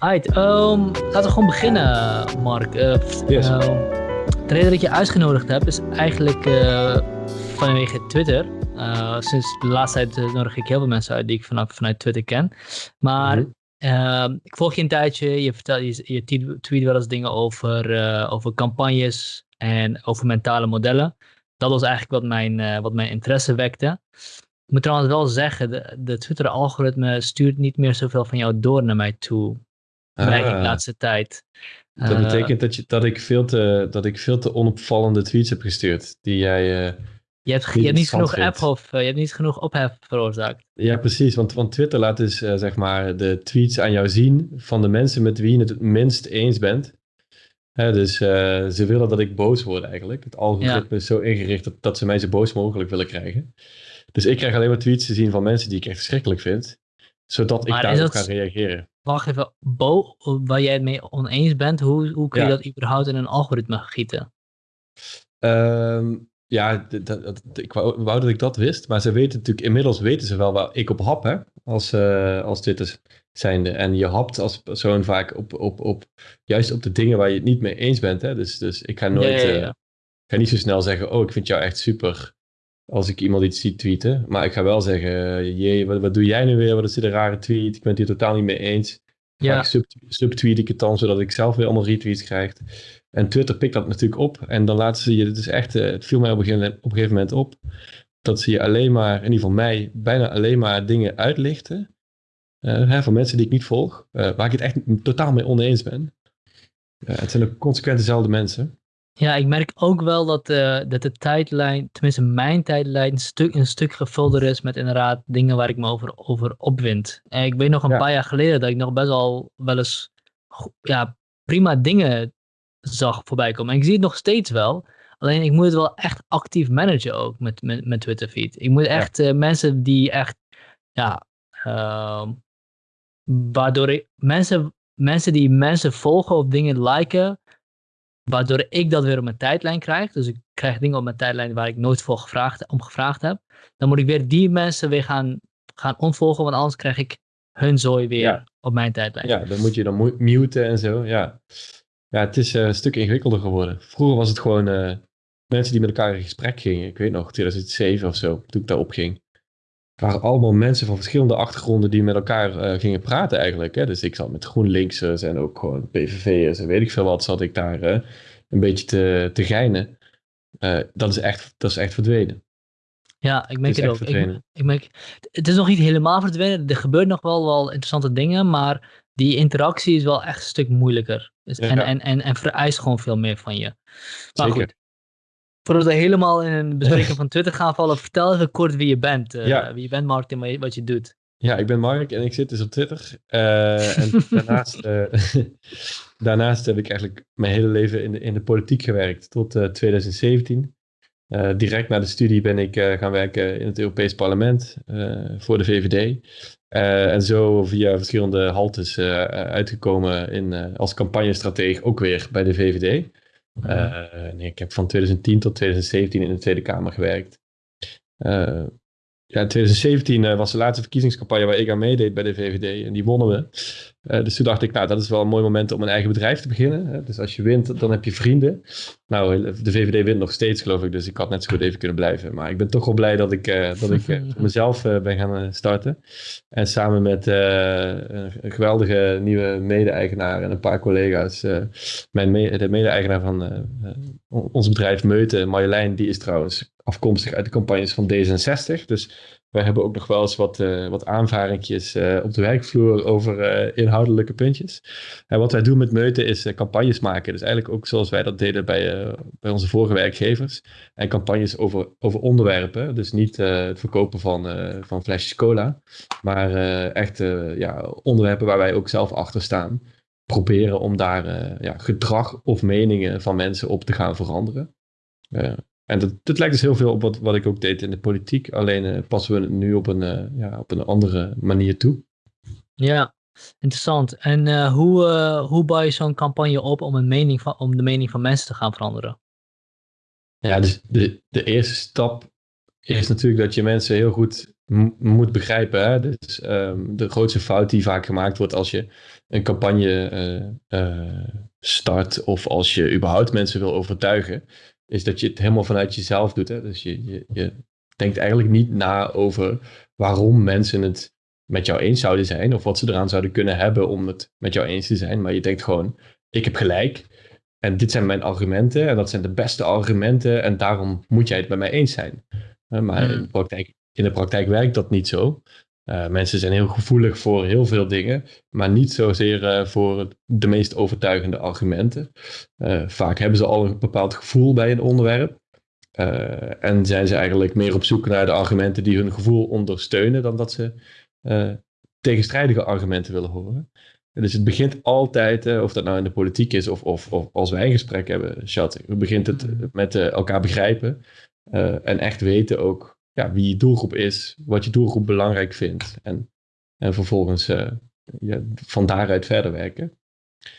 Right, um, laten we gewoon beginnen, Mark. Uh, Yes. um, de reden dat je uitgenodigd heb is eigenlijk eh, vanwege Twitter. Uh, sinds de laatste tijd eh, nodig ik heel veel mensen uit die ik vanaf, vanuit Twitter ken. Maar Mhm. ehm, ik volg je een tijdje, je, vertel, je, je tweet- wel eens dingen over, eh, over campagnes en over mentale modellen. Dat was eigenlijk wat mijn, eh, wat mijn interesse wekte. Ik moet trouwens wel zeggen, de, de Twitter-algoritme stuurt niet meer zoveel van jou door naar mij toe. Merk ik de Ah, laatste tijd. dat Eh, betekent dat, je, dat, ik veel te, dat ik veel te onopvallende tweets heb gestuurd. Die jij. eh, je, hebt, je niet hebt niet genoeg app of je hebt niet genoeg ophef veroorzaakt. ja, precies. Want, want Twitter laat dus eh, zeg maar de tweets aan jou zien van de mensen met wie je het het minst eens bent. Hè, dus eh, ze willen dat ik boos word eigenlijk. Het algoritme is zo ingericht dat, dat ze mij zo boos mogelijk willen krijgen. Dus ik krijg alleen maar tweets te zien van mensen die ik echt verschrikkelijk vind. Zodat ik Maar daarop dat- ga reageren. Wacht even, Bo, waar jij het mee oneens bent, hoe, hoe kun je Ja. dat überhaupt in een algoritme gieten? Ehm, ja, ik wou, wou dat ik dat wist. Maar ze weten natuurlijk, inmiddels weten ze wel waar ik op hap, hè, als, eh als Twitter zijnde. En je hapt als persoon vaak op, op, op, juist op de dingen waar je het niet mee eens bent. Hè. Dus, dus ik ga nooit, Ja, eh, ik ga niet zo snel zeggen, oh, ik vind jou echt super. Als ik iemand iets zie tweeten. Maar ik ga wel zeggen, eh, jee, wat, wat doe jij nu weer? Wat is dit een rare tweet? Ik ben het hier totaal niet mee eens. Ja, Vaak sub, subtweet ik het dan, zodat ik zelf weer allemaal retweets krijg. En Twitter pikt dat natuurlijk op. En dan laten ze je, het is echt, eh, het viel mij op een, gegeven, op een gegeven moment op, dat ze je alleen maar, in ieder geval mij, bijna alleen maar dingen uitlichten. eh, hè, van mensen die ik niet volg, eh, waar ik het echt totaal mee oneens ben. Het zijn ook consequent dezelfde mensen. Ja, ik merk ook wel dat, eh, dat de tijdlijn, tenminste mijn tijdlijn, een stuk, een stuk gevulder is met inderdaad dingen waar ik me over, over opwind. En ik weet nog een Ja. paar jaar geleden dat ik nog best wel wel eens ja, prima dingen zag voorbij komen. En ik zie het nog steeds wel. Alleen ik moet het wel echt actief managen ook met, met, met Twitter feed. Ik moet echt eh, mensen die echt, ja, ehm, waardoor ik, mensen, mensen die mensen volgen of dingen liken, waardoor ik dat weer op mijn tijdlijn krijg. Dus ik krijg dingen op mijn tijdlijn waar ik nooit voor gevraagd, om gevraagd heb. Dan moet ik weer die mensen weer gaan, gaan ontvolgen, want anders krijg ik hun zooi weer Ja. op mijn tijdlijn. Ja, dan moet je dan mu- muten en zo. Ja, ja het is eh, een stuk ingewikkelder geworden. Vroeger was het gewoon eh, mensen die met elkaar in gesprek gingen. Ik weet nog, 2007 of zo, toen ik daarop ging. Het waren allemaal mensen van verschillende achtergronden die met elkaar eh, gingen praten eigenlijk. Hè? Dus ik zat met GroenLinksers en ook gewoon PVV'ers en weet ik veel wat, zat ik daar eh, een beetje te, te geinen. Eh, dat, is echt, dat is echt verdwenen. Ja, ik merk het, ook. Ik, ik merk, het is nog niet helemaal verdwenen. Er gebeurt nog wel, wel interessante dingen, maar die interactie is wel echt een stuk moeilijker. Dus, Ja. en, en, en, en vereist gewoon veel meer van je. Maar Zeker. goed, voordat we helemaal in een bespreking van Twitter gaan vallen, vertel even kort wie je bent. eh, Ja. Wie je bent, Mark, en wat je- doet. Ja, ik ben Mark en ik zit dus op Twitter. Eh, en daarnaast, eh, daarnaast heb ik eigenlijk mijn hele leven in de, in de politiek gewerkt tot eh, 2017. Eh, direct na de studie ben ik gaan werken in het Europees Parlement voor de VVD. En zo via verschillende haltes uitgekomen in, als campagnestratege ook weer bij de VVD. Eh, nee, ik heb van 2010 tot 2017 in de Tweede Kamer gewerkt. Eh, ja, in 2017 eh, was de laatste verkiezingscampagne waar ik aan meedeed bij de VVD en die wonnen we. Eh, dus toen dacht ik, nou, dat is wel een mooi moment om een eigen bedrijf te beginnen. Hè. Dus als je wint, dan heb je vrienden. Nou, de VVD wint nog steeds, geloof ik, dus ik had net zo goed even kunnen blijven. Maar ik ben toch wel blij dat ik, eh, dat ik eh, mezelf ben gaan starten. En samen met een geweldige nieuwe mede-eigenaar en een paar collega's. mijn de mede-eigenaar van on- ons bedrijf Meuten, Marjolein, die is trouwens afkomstig uit de campagnes van D66. Dus wij hebben ook nog wel eens wat, eh, wat aanvaringjes eh, op de werkvloer over eh, inhoudelijke puntjes. En wat wij doen met Meuten is campagnes maken. Dus eigenlijk ook zoals wij dat deden bij, bij onze vorige werkgevers. En campagnes over, over onderwerpen. Dus niet het verkopen van, van flesjes cola. Maar echt ja, onderwerpen waar wij ook zelf achter staan. Proberen om daar ja, gedrag of meningen van mensen op te gaan veranderen. En dat, dat lijkt dus heel veel op wat, wat ik ook deed in de politiek. Alleen eh, passen we het nu op een, eh, ja, op een andere manier toe. Ja, interessant. En eh, hoe, hoe bouw je zo'n campagne op om, een mening van, om de mening van mensen te gaan veranderen? Ja, dus de, de eerste stap is natuurlijk dat je mensen heel goed moet begrijpen. Hè? Dus ehm, de grootste fout die vaak gemaakt wordt als je een campagne uh, start of als je überhaupt mensen wil overtuigen, is dat je het helemaal vanuit jezelf doet. Hè? Dus je, je, je denkt eigenlijk niet na over waarom mensen het met jou eens zouden zijn of wat ze eraan zouden kunnen hebben om het met jou eens te zijn. Maar je denkt gewoon, ik heb gelijk en dit zijn mijn argumenten en dat zijn de beste argumenten en daarom moet jij het met mij eens zijn. Maar in, de hmm. praktijk, in de praktijk werkt dat niet zo. Uh, mensen zijn heel gevoelig voor heel veel dingen, maar niet zozeer uh, voor de meest overtuigende argumenten. Uh, vaak hebben ze al een bepaald gevoel bij een onderwerp. en zijn ze eigenlijk meer op zoek naar de argumenten die hun gevoel ondersteunen dan dat ze tegenstrijdige argumenten willen horen. dus het begint altijd, of dat nou in de politiek is of, of, of als wij een gesprek hebben, Chat, begint het hmm. met elkaar begrijpen en echt weten ook ja, wie je doelgroep is, wat je doelgroep belangrijk vindt. En, en vervolgens uh, ja, van daaruit verder werken.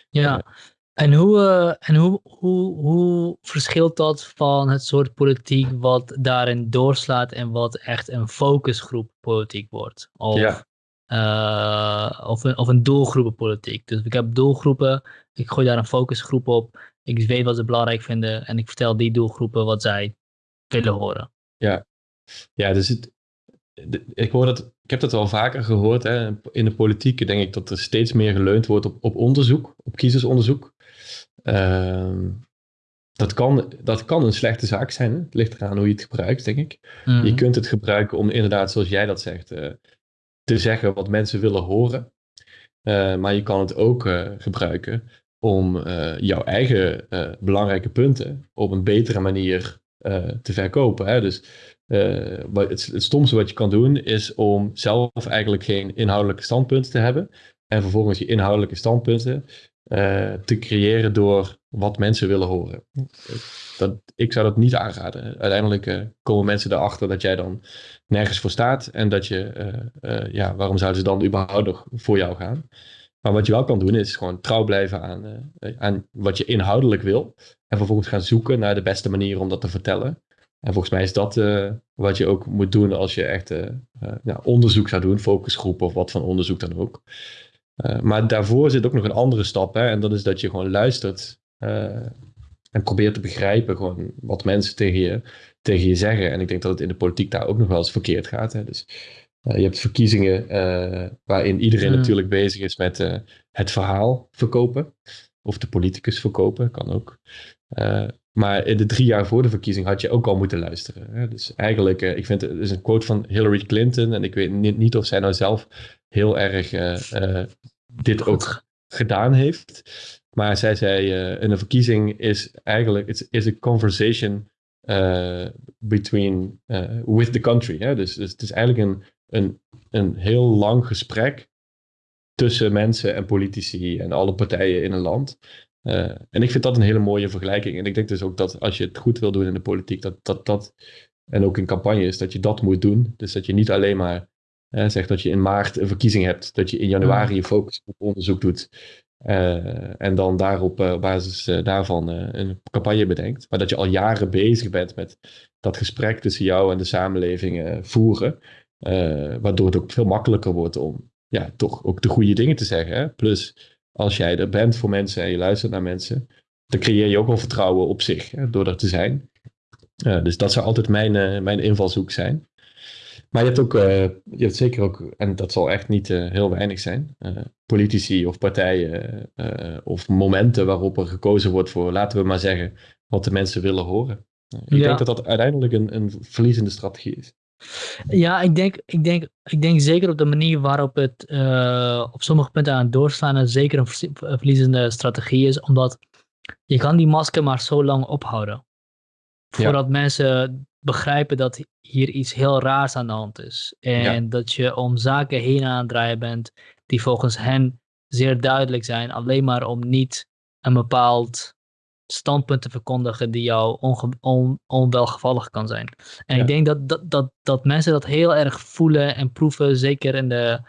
Ja, en, hoe, uh, en hoe, hoe, hoe verschilt dat van het soort politiek wat daarin doorslaat en wat echt een focusgroep politiek wordt? Of, ja. Uh, of, een, of een doelgroepenpolitiek. Dus ik heb doelgroepen, ik gooi daar een focusgroep op, ik weet wat ze belangrijk vinden en ik vertel die doelgroepen wat zij willen horen. Ja, ja, dus het, ik, hoor dat, ik heb dat wel vaker gehoord. Hè. In de politiek denk ik dat er steeds meer geleund wordt op, op onderzoek, op kiezersonderzoek. Uh, dat, kan, dat kan een slechte zaak zijn. Hè. Het ligt eraan hoe je het gebruikt, denk ik. Je mhm. kunt het gebruiken om inderdaad, zoals jij dat zegt, uh, te zeggen wat mensen willen horen. Uh, maar je kan het ook uh, gebruiken om jouw eigen belangrijke punten op een betere manier te verkopen. Hè. Dus uh, het, het stomste wat je kan doen is om zelf eigenlijk geen inhoudelijke standpunten te hebben. En vervolgens je inhoudelijke standpunten uh, te creëren door wat mensen willen horen. Dat, ik zou dat niet aanraden. Uiteindelijk uh, komen mensen erachter dat jij dan nergens voor staat. En dat je, ja, waarom zouden ze dan überhaupt nog voor jou gaan? Maar wat je wel kan doen is gewoon trouw blijven aan, aan wat je inhoudelijk wil. En vervolgens gaan zoeken naar de beste manier om dat te vertellen. En volgens mij is dat uh, wat je ook moet doen als je echt uh, ja, onderzoek zou doen, focusgroep of wat van onderzoek dan ook. maar daarvoor zit ook nog een andere stap, hè, en dat is dat je gewoon luistert en probeert te begrijpen gewoon wat mensen tegen je, tegen je zeggen. En ik denk dat het in de politiek daar ook nog wel eens verkeerd gaat. Hè. Dus je hebt verkiezingen waarin iedereen hmm. natuurlijk bezig is met het verhaal verkopen. Of de politicus verkopen, kan ook. Maar in de drie jaar voor de verkiezing had je ook al moeten luisteren. Hè? Dus eigenlijk, uh, ik vind het is een quote van Hillary Clinton. En ik weet niet, niet of zij nou zelf heel erg uh, uh, dit ook gedaan heeft. Maar zij zei, in een verkiezing is eigenlijk, it's, is a conversation between, with the country. Hè? Dus, dus het is eigenlijk een, een, een heel lang gesprek tussen mensen en politici en alle partijen in een land. Uh, en ik vind dat een hele mooie vergelijking. En ik denk dus ook dat als je het goed wil doen in de politiek, dat dat, dat en ook in campagnes, dat je dat moet doen. Dus dat je niet alleen maar uh, zegt dat je in maart een verkiezing hebt, dat je in januari je focus op onderzoek doet. Uh, en dan daarop op basis daarvan een campagne bedenkt. Maar dat je al jaren bezig bent met dat gesprek tussen jou en de samenleving voeren. waardoor het ook veel makkelijker wordt om ja, toch ook de goede dingen te zeggen. Hè? Plus als jij er bent voor mensen en je luistert naar mensen, dan creëer je ook wel vertrouwen op zich hè, door er te zijn. Uh, dus dat zou altijd mijn, uh, mijn invalshoek zijn. Maar je hebt ook, uh, je hebt zeker ook, en dat zal echt niet heel weinig zijn, politici of partijen of momenten waarop er gekozen wordt voor, laten we maar zeggen, wat de mensen willen horen. ik denk dat dat uiteindelijk een, een verliezende strategie is. Ja, ik denk, ik, denk, ik denk zeker op de manier waarop het uh, op sommige punten aan het doorslaan en zeker een verliezende strategie is, omdat je kan die masker maar zo lang ophouden. Voordat mensen begrijpen dat hier iets heel raars aan de hand is. En dat je om zaken heen aan het draaien bent die volgens hen zeer duidelijk zijn, alleen maar om niet een bepaald standpunten verkondigen die jou on, onwelgevallig kan zijn. En ik denk dat, dat, dat, dat mensen dat heel erg voelen en proeven, zeker in, de,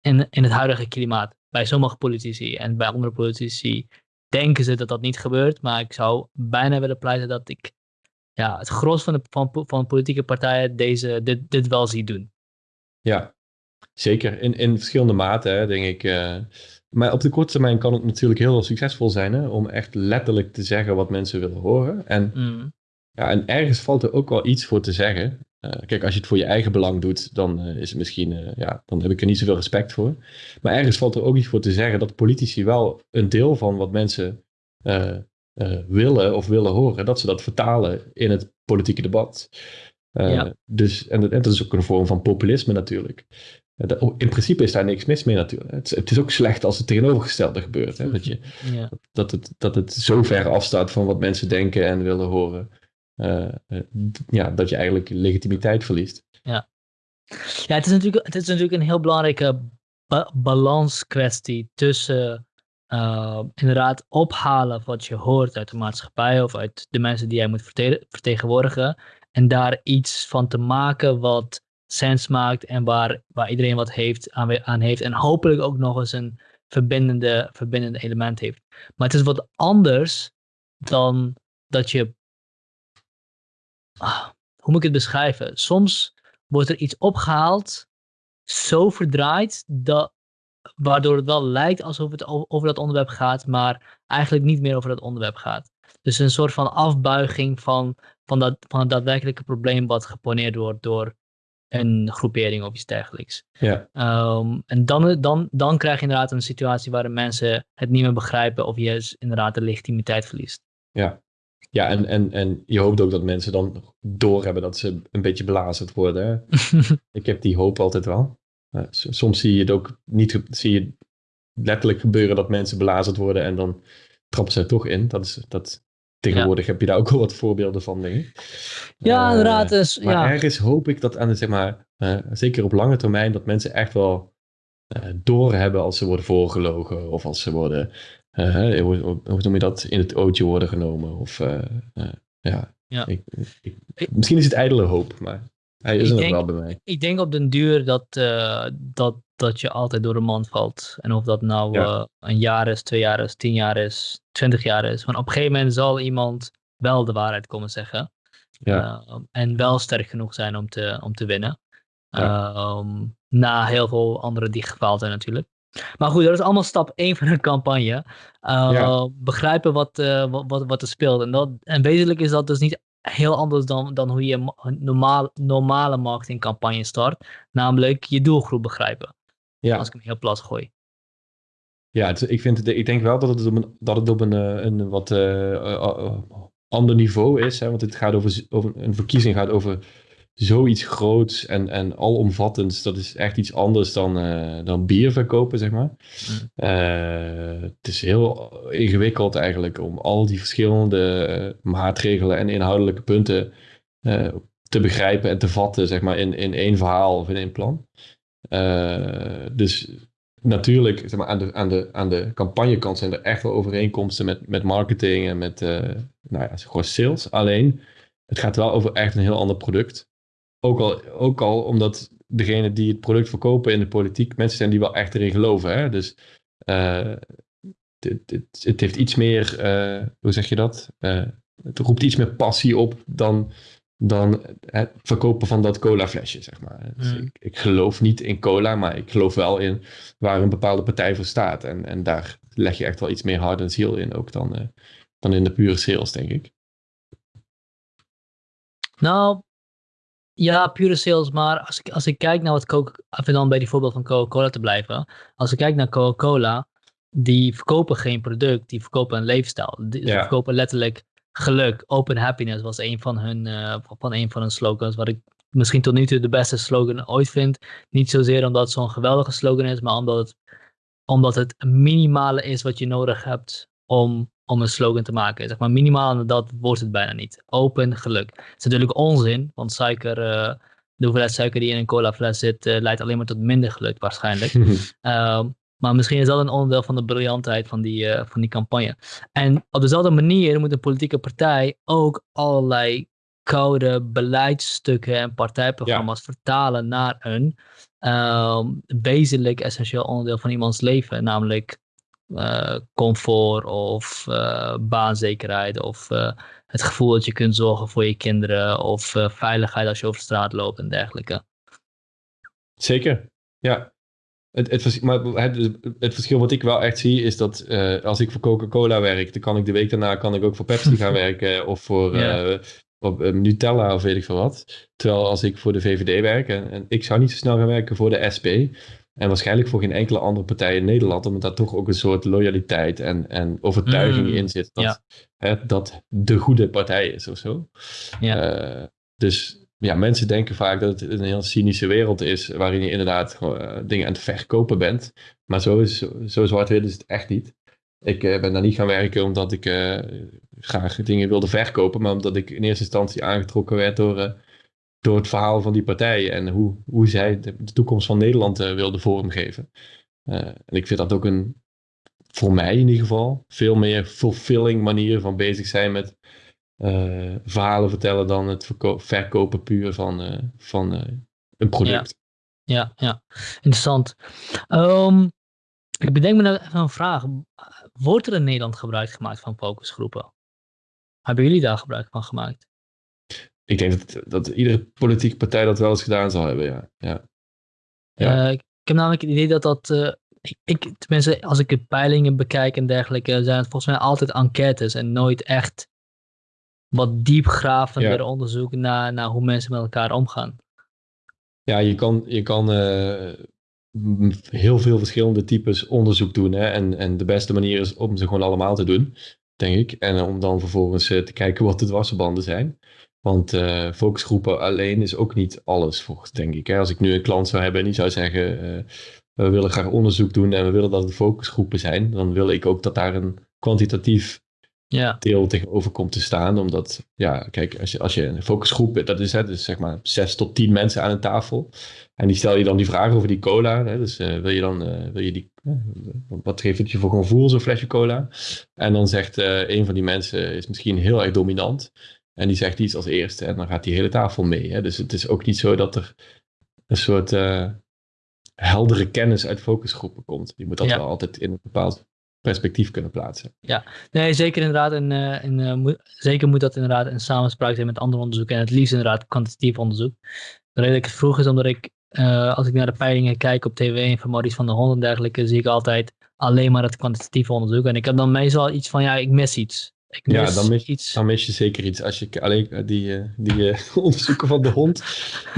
in, in het huidige klimaat. Bij sommige politici en bij andere politici denken ze dat dat niet gebeurt, maar ik zou bijna willen pleiten dat ik ja, het gros van de, van, van politieke partijen deze, dit, dit wel zie doen. Ja, zeker. In, in verschillende maten, hè, denk ik. Uh, maar op de korte termijn kan het natuurlijk heel succesvol zijn hè, om echt letterlijk te zeggen wat mensen willen horen. En, Mm. ja, en ergens valt er ook wel iets voor te zeggen. Uh, kijk, als je het voor je eigen belang doet, dan uh, is het misschien, ja, dan heb ik er niet zoveel respect voor. Maar ergens valt er ook iets voor te zeggen dat politici wel een deel van wat mensen willen of willen horen, dat ze dat vertalen in het politieke debat. Ja. Dus, en, en dat is ook een vorm van populisme natuurlijk. In principe is daar niks mis mee natuurlijk. Het, het is ook slecht als het tegenovergestelde gebeurt. Hè? Dat, je, Ja. dat, het, dat het zo ver afstaat van wat mensen denken en willen horen. eh, eh, ja, dat je eigenlijk legitimiteit verliest. Ja, het is natuurlijk, het is natuurlijk een heel belangrijke ba balanskwestie tussen uh, inderdaad ophalen wat je hoort uit de maatschappij of uit de mensen die jij moet verte vertegenwoordigen en daar iets van te maken wat sens maakt en waar, waar iedereen wat heeft, aan, aan heeft en hopelijk ook nog eens een verbindende, verbindende element heeft. Maar het is wat anders dan dat je ah, hoe moet ik het beschrijven? Soms wordt er iets opgehaald, zo verdraaid, dat, waardoor het wel lijkt alsof het over dat onderwerp gaat, maar eigenlijk niet meer over dat onderwerp gaat. Dus een soort van afbuiging van, van, dat, van het daadwerkelijke probleem wat geponeerd wordt door een groepering of iets dergelijks. Ja, Um, en dan, dan, dan krijg je inderdaad een situatie waarin mensen het niet meer begrijpen of je dus inderdaad de legitimiteit verliest. ja. Ja, en, en, en je hoopt ook dat mensen dan doorhebben dat ze een beetje belazerd worden. Ik heb die hoop altijd wel. Uh, soms zie je het ook niet, zie je letterlijk gebeuren dat mensen belazerd worden en dan trappen ze er toch in. Dat is, dat, tegenwoordig ja. heb je daar ook wel wat voorbeelden van, denk ik. Ja, uh, inderdaad. Dus, maar ja. ergens hoop ik dat aan de, zeg maar, uh, zeker op lange termijn, dat mensen echt wel uh, doorhebben als ze worden voorgelogen of als ze worden, uh, hoe, hoe noem je dat, in het ootje worden genomen. Of, ja, ja. Ik, ik, misschien is het ijdele hoop, maar hij is er nog wel bij mij. Ik denk op den duur dat, uh, dat, dat je altijd door de mand valt. En of dat nou ja. uh, een jaar is, twee jaar is, tien jaar is, twintig jaar is. Want op een gegeven moment zal iemand wel de waarheid komen zeggen. Ja. Uh, en wel sterk genoeg zijn om te, om te winnen. Ja. Um, na heel veel anderen die gefaald zijn natuurlijk. Maar goed, dat is allemaal stap 1 van een campagne. ja. Begrijpen wat, wat, wat, wat er speelt. En, dat, en wezenlijk is dat dus niet heel anders dan, dan hoe je een normaal, normale marketingcampagne start. Namelijk je doelgroep begrijpen. Ja. Als ik hem heel plat gooi. Ja, het, ik, vind het, ik denk wel dat het op een, dat het op een, een wat uh, uh, ander niveau is. Hè? Want het gaat over, over, een verkiezing gaat over zoiets groots en, en alomvattends. Dat is echt iets anders dan, uh, dan bier verkopen, zeg maar. Mm. het is heel ingewikkeld eigenlijk om al die verschillende maatregelen en inhoudelijke punten te begrijpen en te vatten, zeg maar, in, in één verhaal of in één plan. dus natuurlijk, zeg maar, aan de, aan de, aan de campagnekant zijn er echt wel overeenkomsten met, met marketing en met nou ja, gewoon sales. Alleen, het gaat wel over echt een heel ander product. Ook al, ook al omdat degene die het product verkopen in de politiek mensen zijn die wel echt erin geloven. Hè? Dus uh, het, het, het, heeft iets meer, uh, hoe zeg je dat? het roept iets meer passie op dan, dan het verkopen van dat cola flesje, zeg maar. Dus Mm. ik, ik geloof niet in cola, maar ik geloof wel in waar een bepaalde partij voor staat. En, en daar leg je echt wel iets meer hart en ziel in ook dan, uh, dan in de pure sales, denk ik. Nou, ja, pure sales, maar als ik, als ik kijk naar wat Coca, even dan bij die voorbeeld van Coca-Cola te blijven. Als ik kijk naar Coca-Cola, die verkopen geen product, die verkopen een leefstijl. Die, Ja. Verkopen letterlijk geluk. Open happiness was een van hun, eh, van een van hun slogans, wat ik misschien tot nu toe de beste slogan ooit vind. Niet zozeer omdat het zo'n geweldige slogan is, maar omdat het, omdat het minimale is wat je nodig hebt om, om een slogan te maken. Zeg maar minimaal dat wordt het bijna niet. Open geluk. Het is natuurlijk onzin, want suiker, uh, de hoeveelheid suiker die in een cola fles zit, uh, leidt alleen maar tot minder geluk waarschijnlijk. um, maar misschien is dat een onderdeel van de briljantheid van die, uh, van die campagne. En op dezelfde manier moet een politieke partij ook allerlei koude beleidsstukken en partijprogramma's ja. vertalen naar een um, wezenlijk essentieel onderdeel van iemands leven. Namelijk comfort of uh, baanzekerheid of uh, het gevoel dat je kunt zorgen voor je kinderen of veiligheid als je over straat loopt en dergelijke. Zeker, ja. Het, het, maar het, het, verschil wat ik wel echt zie is dat uh, als ik voor Coca-Cola werk, dan kan ik de week daarna kan ik ook voor Pepsi gaan werken of voor ja. uh, op, Nutella of weet ik veel wat. Terwijl als ik voor de VVD werk en, en, ik zou niet zo snel gaan werken voor de SP en waarschijnlijk voor geen enkele andere partij in Nederland, omdat daar toch ook een soort loyaliteit en, en overtuiging Mm, in zit dat, ja. hè, dat de goede partij is of zo. Ja. dus ja, mensen denken vaak dat het een heel cynische wereld is, waarin je inderdaad uh, dingen aan het verkopen bent. Maar zo, is, zo zwart-wit is het echt niet. Ik uh, ben daar niet gaan werken omdat ik graag dingen wilde verkopen, maar omdat ik in eerste instantie aangetrokken werd door, door het verhaal van die partij en hoe, hoe zij de, toekomst van Nederland wilden vormgeven. en ik vind dat ook een, voor mij in ieder geval, veel meer fulfilling manier van bezig zijn met uh, verhalen vertellen dan het verkopen puur van, van een product. Ja, ja, interessant. Um, ik bedenk me nou even een vraag. Wordt er in Nederland gebruik gemaakt van focusgroepen? Hebben jullie daar gebruik van gemaakt? Ik denk dat, dat iedere politieke partij dat wel eens gedaan zal hebben, ja. ja. ja. ik heb namelijk het idee dat dat ik, ik, tenminste, als ik de peilingen bekijk en dergelijke, zijn het volgens mij altijd enquêtes en nooit echt wat diepgravender ja. onderzoek naar, naar hoe mensen met elkaar omgaan. Ja, je kan, je kan uh, heel veel verschillende types onderzoek doen. Hè? En, en de beste manier is om ze gewoon allemaal te doen, denk ik. En om dan vervolgens uh, te kijken wat de dwarsverbanden zijn. Want uh, focusgroepen alleen is ook niet alles, volgens denk ik. Hè? Als ik nu een klant zou hebben en die zou zeggen... we willen graag onderzoek doen en we willen dat het focusgroepen zijn... dan wil ik ook dat daar een kwantitatief ja. deel tegenover komt te staan. Omdat, ja, kijk, als je, als je een focusgroep, dat is, hè, dus zeg maar zes tot tien mensen aan een tafel. En die stel je dan die vraag over die cola. Hè, dus uh, wil je dan, uh, wil je die, uh, wat geeft het je voor gevoel, zo'n flesje cola? En dan zegt een van die mensen, is misschien heel erg dominant. En die zegt iets als eerste en dan gaat die hele tafel mee. Hè? Dus het is ook niet zo dat er een soort heldere kennis uit focusgroepen komt. Je moet dat ja. wel altijd in een bepaald perspectief kunnen plaatsen. Ja, nee, zeker inderdaad. En, uh, en uh, moet, zeker moet dat inderdaad in samenspraak zijn met ander onderzoek. En het liefst inderdaad kwantitatief onderzoek. De reden dat ik het vroeg is omdat ik, als ik naar de peilingen kijk op tv en van Maurice van der Hond en dergelijke, zie ik altijd alleen maar het kwantitatieve onderzoek. En ik heb dan meestal iets van, ja, ik mis iets. Ik mis ja, dan mis, iets. dan mis je zeker iets. Als je alleen die, die onderzoeken van de hond,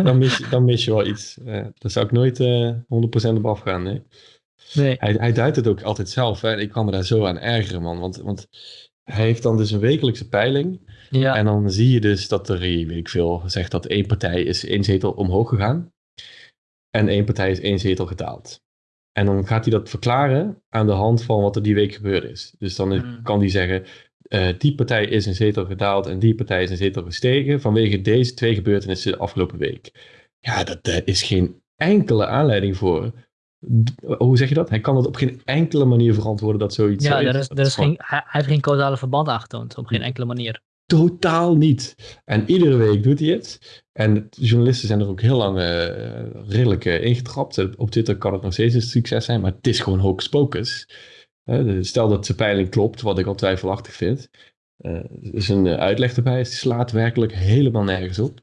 dan mis, je, dan mis je wel iets. daar zou ik nooit 100% op afgaan, nee. Nee. Hij, hij duidt het ook altijd zelf. Hè? Ik kwam me daar zo aan ergeren, man. Want, want hij heeft dan dus een wekelijkse peiling. Ja. En dan zie je dus dat er, weet ik veel, zegt dat één partij is één zetel omhoog gegaan. En één partij is één zetel gedaald. En dan gaat hij dat verklaren aan de hand van wat er die week gebeurd is. Dus dan Mm. kan hij zeggen, uh, die partij is een zetel gedaald en die partij is een zetel gestegen vanwege deze twee gebeurtenissen de afgelopen week. Ja, dat, daar is geen enkele aanleiding voor hoe zeg je dat? Hij kan het op geen enkele manier verantwoorden dat zoiets Ja, zo er is, er is geen, hij, heeft geen causale verband aangetoond, op geen enkele manier. Totaal niet. En iedere week doet hij het. En de journalisten zijn er ook heel lang uh, redelijk uh, ingetrapt. Op Twitter kan het nog steeds een succes zijn, maar het is gewoon hocus pocus. Stel dat zijn peiling klopt, wat ik al twijfelachtig vind. er is een uitleg erbij, het slaat werkelijk helemaal nergens op.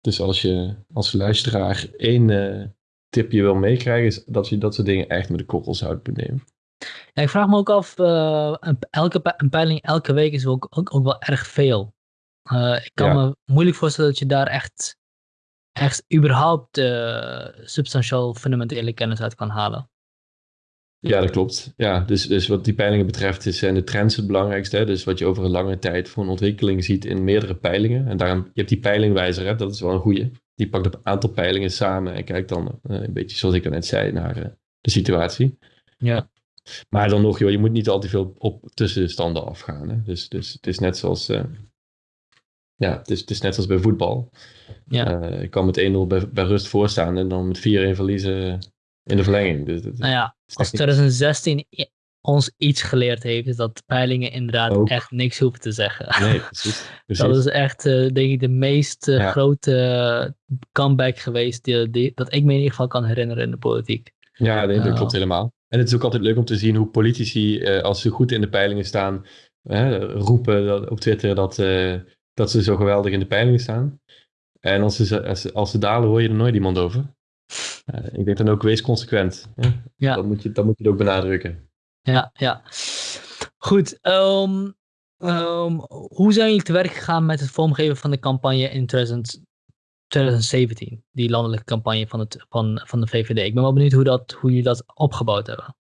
Dus als je als luisteraar één tip je wil meekrijgen, is dat je dat soort dingen echt met de korrels houdt moet nemen. Ja, ik vraag me ook af, uh, een, elke een peiling elke week is ook, ook, ook wel erg veel. Uh, ik kan ja. me moeilijk voorstellen dat je daar echt, echt überhaupt uh, substantieel fundamentele kennis uit kan halen. Ja, dat klopt. Ja, dus, dus wat die peilingen betreft is, zijn de trends het belangrijkste. Hè? Dus wat je over een lange tijd voor een ontwikkeling ziet in meerdere peilingen. En daarom, je hebt die peilingwijzer, hè? dat is wel een goede. Die pakt een aantal peilingen samen en kijkt dan uh, een beetje zoals ik net zei naar uh, de situatie. Ja. Maar dan nog, joh, je moet niet al te veel op tussenstanden afgaan. Hè? Dus, dus het is net zoals, uh, ja, het is, het is net zoals bij voetbal. Ja. ik kan met 1-0 bij, bij rust voorstaan en dan met 4-1 verliezen in de verlenging. Dus, nou ja, als 2016 ons iets geleerd heeft, is dat peilingen inderdaad Ook. echt niks hoeven te zeggen. Nee, precies. precies. Dat is echt, uh, denk ik, de meest uh, Ja. grote comeback geweest die, die, dat ik me in ieder geval kan herinneren in de politiek. Ja, dat Oh. klopt helemaal. En het is ook altijd leuk om te zien hoe politici, eh, als ze goed in de peilingen staan, eh, roepen dat, op Twitter dat, eh, dat ze zo geweldig in de peilingen staan. En als ze, als, ze, als ze dalen, hoor je er nooit iemand over. Ik denk dan ook, wees consequent. Ja. Dat, moet je, dat moet je ook benadrukken. Ja, ja. Goed, um, um, hoe zijn jullie te werk gegaan met het vormgeven van de campagne in 2000, 2017? Die landelijke campagne van, het, van, van de VVD. Ik ben wel benieuwd hoe, dat, hoe jullie dat opgebouwd hebben.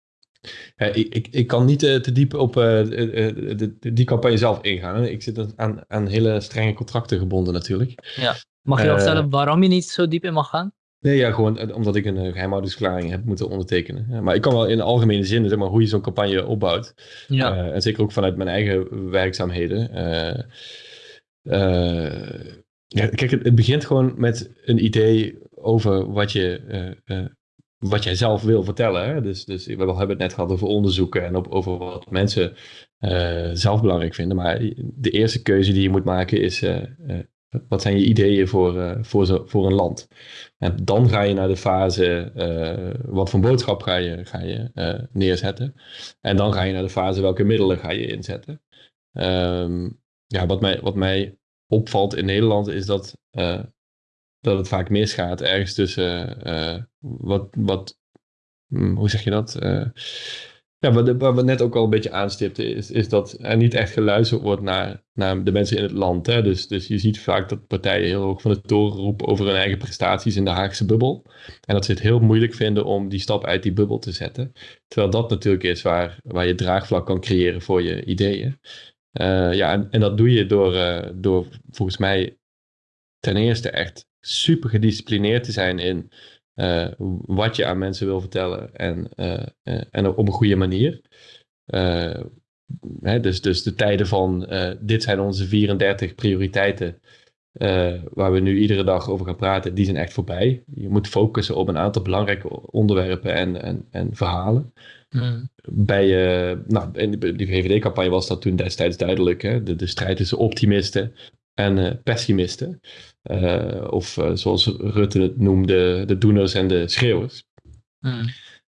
Ja, ik, ik, ik kan niet uh, te diep op uh, de, de, die campagne zelf ingaan. Hè. Ik zit aan, aan hele strenge contracten gebonden natuurlijk. Ja. Mag je uh, vertellen waarom je niet zo diep in mag gaan? Nee, ja, gewoon omdat ik een geheimhoudingsverklaring heb moeten ondertekenen. Ja, maar ik kan wel in algemene zin, zeg maar, hoe je zo'n campagne opbouwt. Ja. en zeker ook vanuit mijn eigen werkzaamheden. ja, kijk, het, het, begint gewoon met een idee over wat je wat jij zelf wil vertellen. Hè? Dus, dus we hebben het net gehad over onderzoeken en op, over wat mensen zelf belangrijk vinden. Maar de eerste keuze die je moet maken is, wat zijn je ideeën voor, voor, zo, voor een land? En dan ga je naar de fase, wat voor boodschap ga je, ga je neerzetten? En dan ga je naar de fase, welke middelen ga je inzetten? Um, ja, wat mij, wat mij opvalt in Nederland is dat dat het vaak misgaat ergens tussen wat, wat hm, hoe zeg je dat? Ja, wat, we net ook al een beetje aanstipten, is, is dat er niet echt geluisterd wordt naar, naar de mensen in het land. Hè? Dus, dus je ziet vaak dat partijen heel hoog van de toren roepen over hun eigen prestaties in de Haagse bubbel. En dat ze het heel moeilijk vinden om die stap uit die bubbel te zetten. Terwijl dat natuurlijk is waar, waar je draagvlak kan creëren voor je ideeën. Uh, ja, en, en, dat doe je door, uh, door volgens mij ten eerste echt super gedisciplineerd te zijn in uh, wat je aan mensen wil vertellen en, uh, uh, en op een goede manier. Hè, dus, dus de tijden van dit zijn onze 34 prioriteiten waar we nu iedere dag over gaan praten, die zijn echt voorbij. Je moet focussen op een aantal belangrijke onderwerpen en, en, en verhalen. Mm. Bij, nou, in die VVD-campagne was dat toen destijds duidelijk. Hè? De, de strijd tussen optimisten en pessimisten. Uh, of uh, zoals Rutte het noemde, de doeners en de schreeuwers. Mm.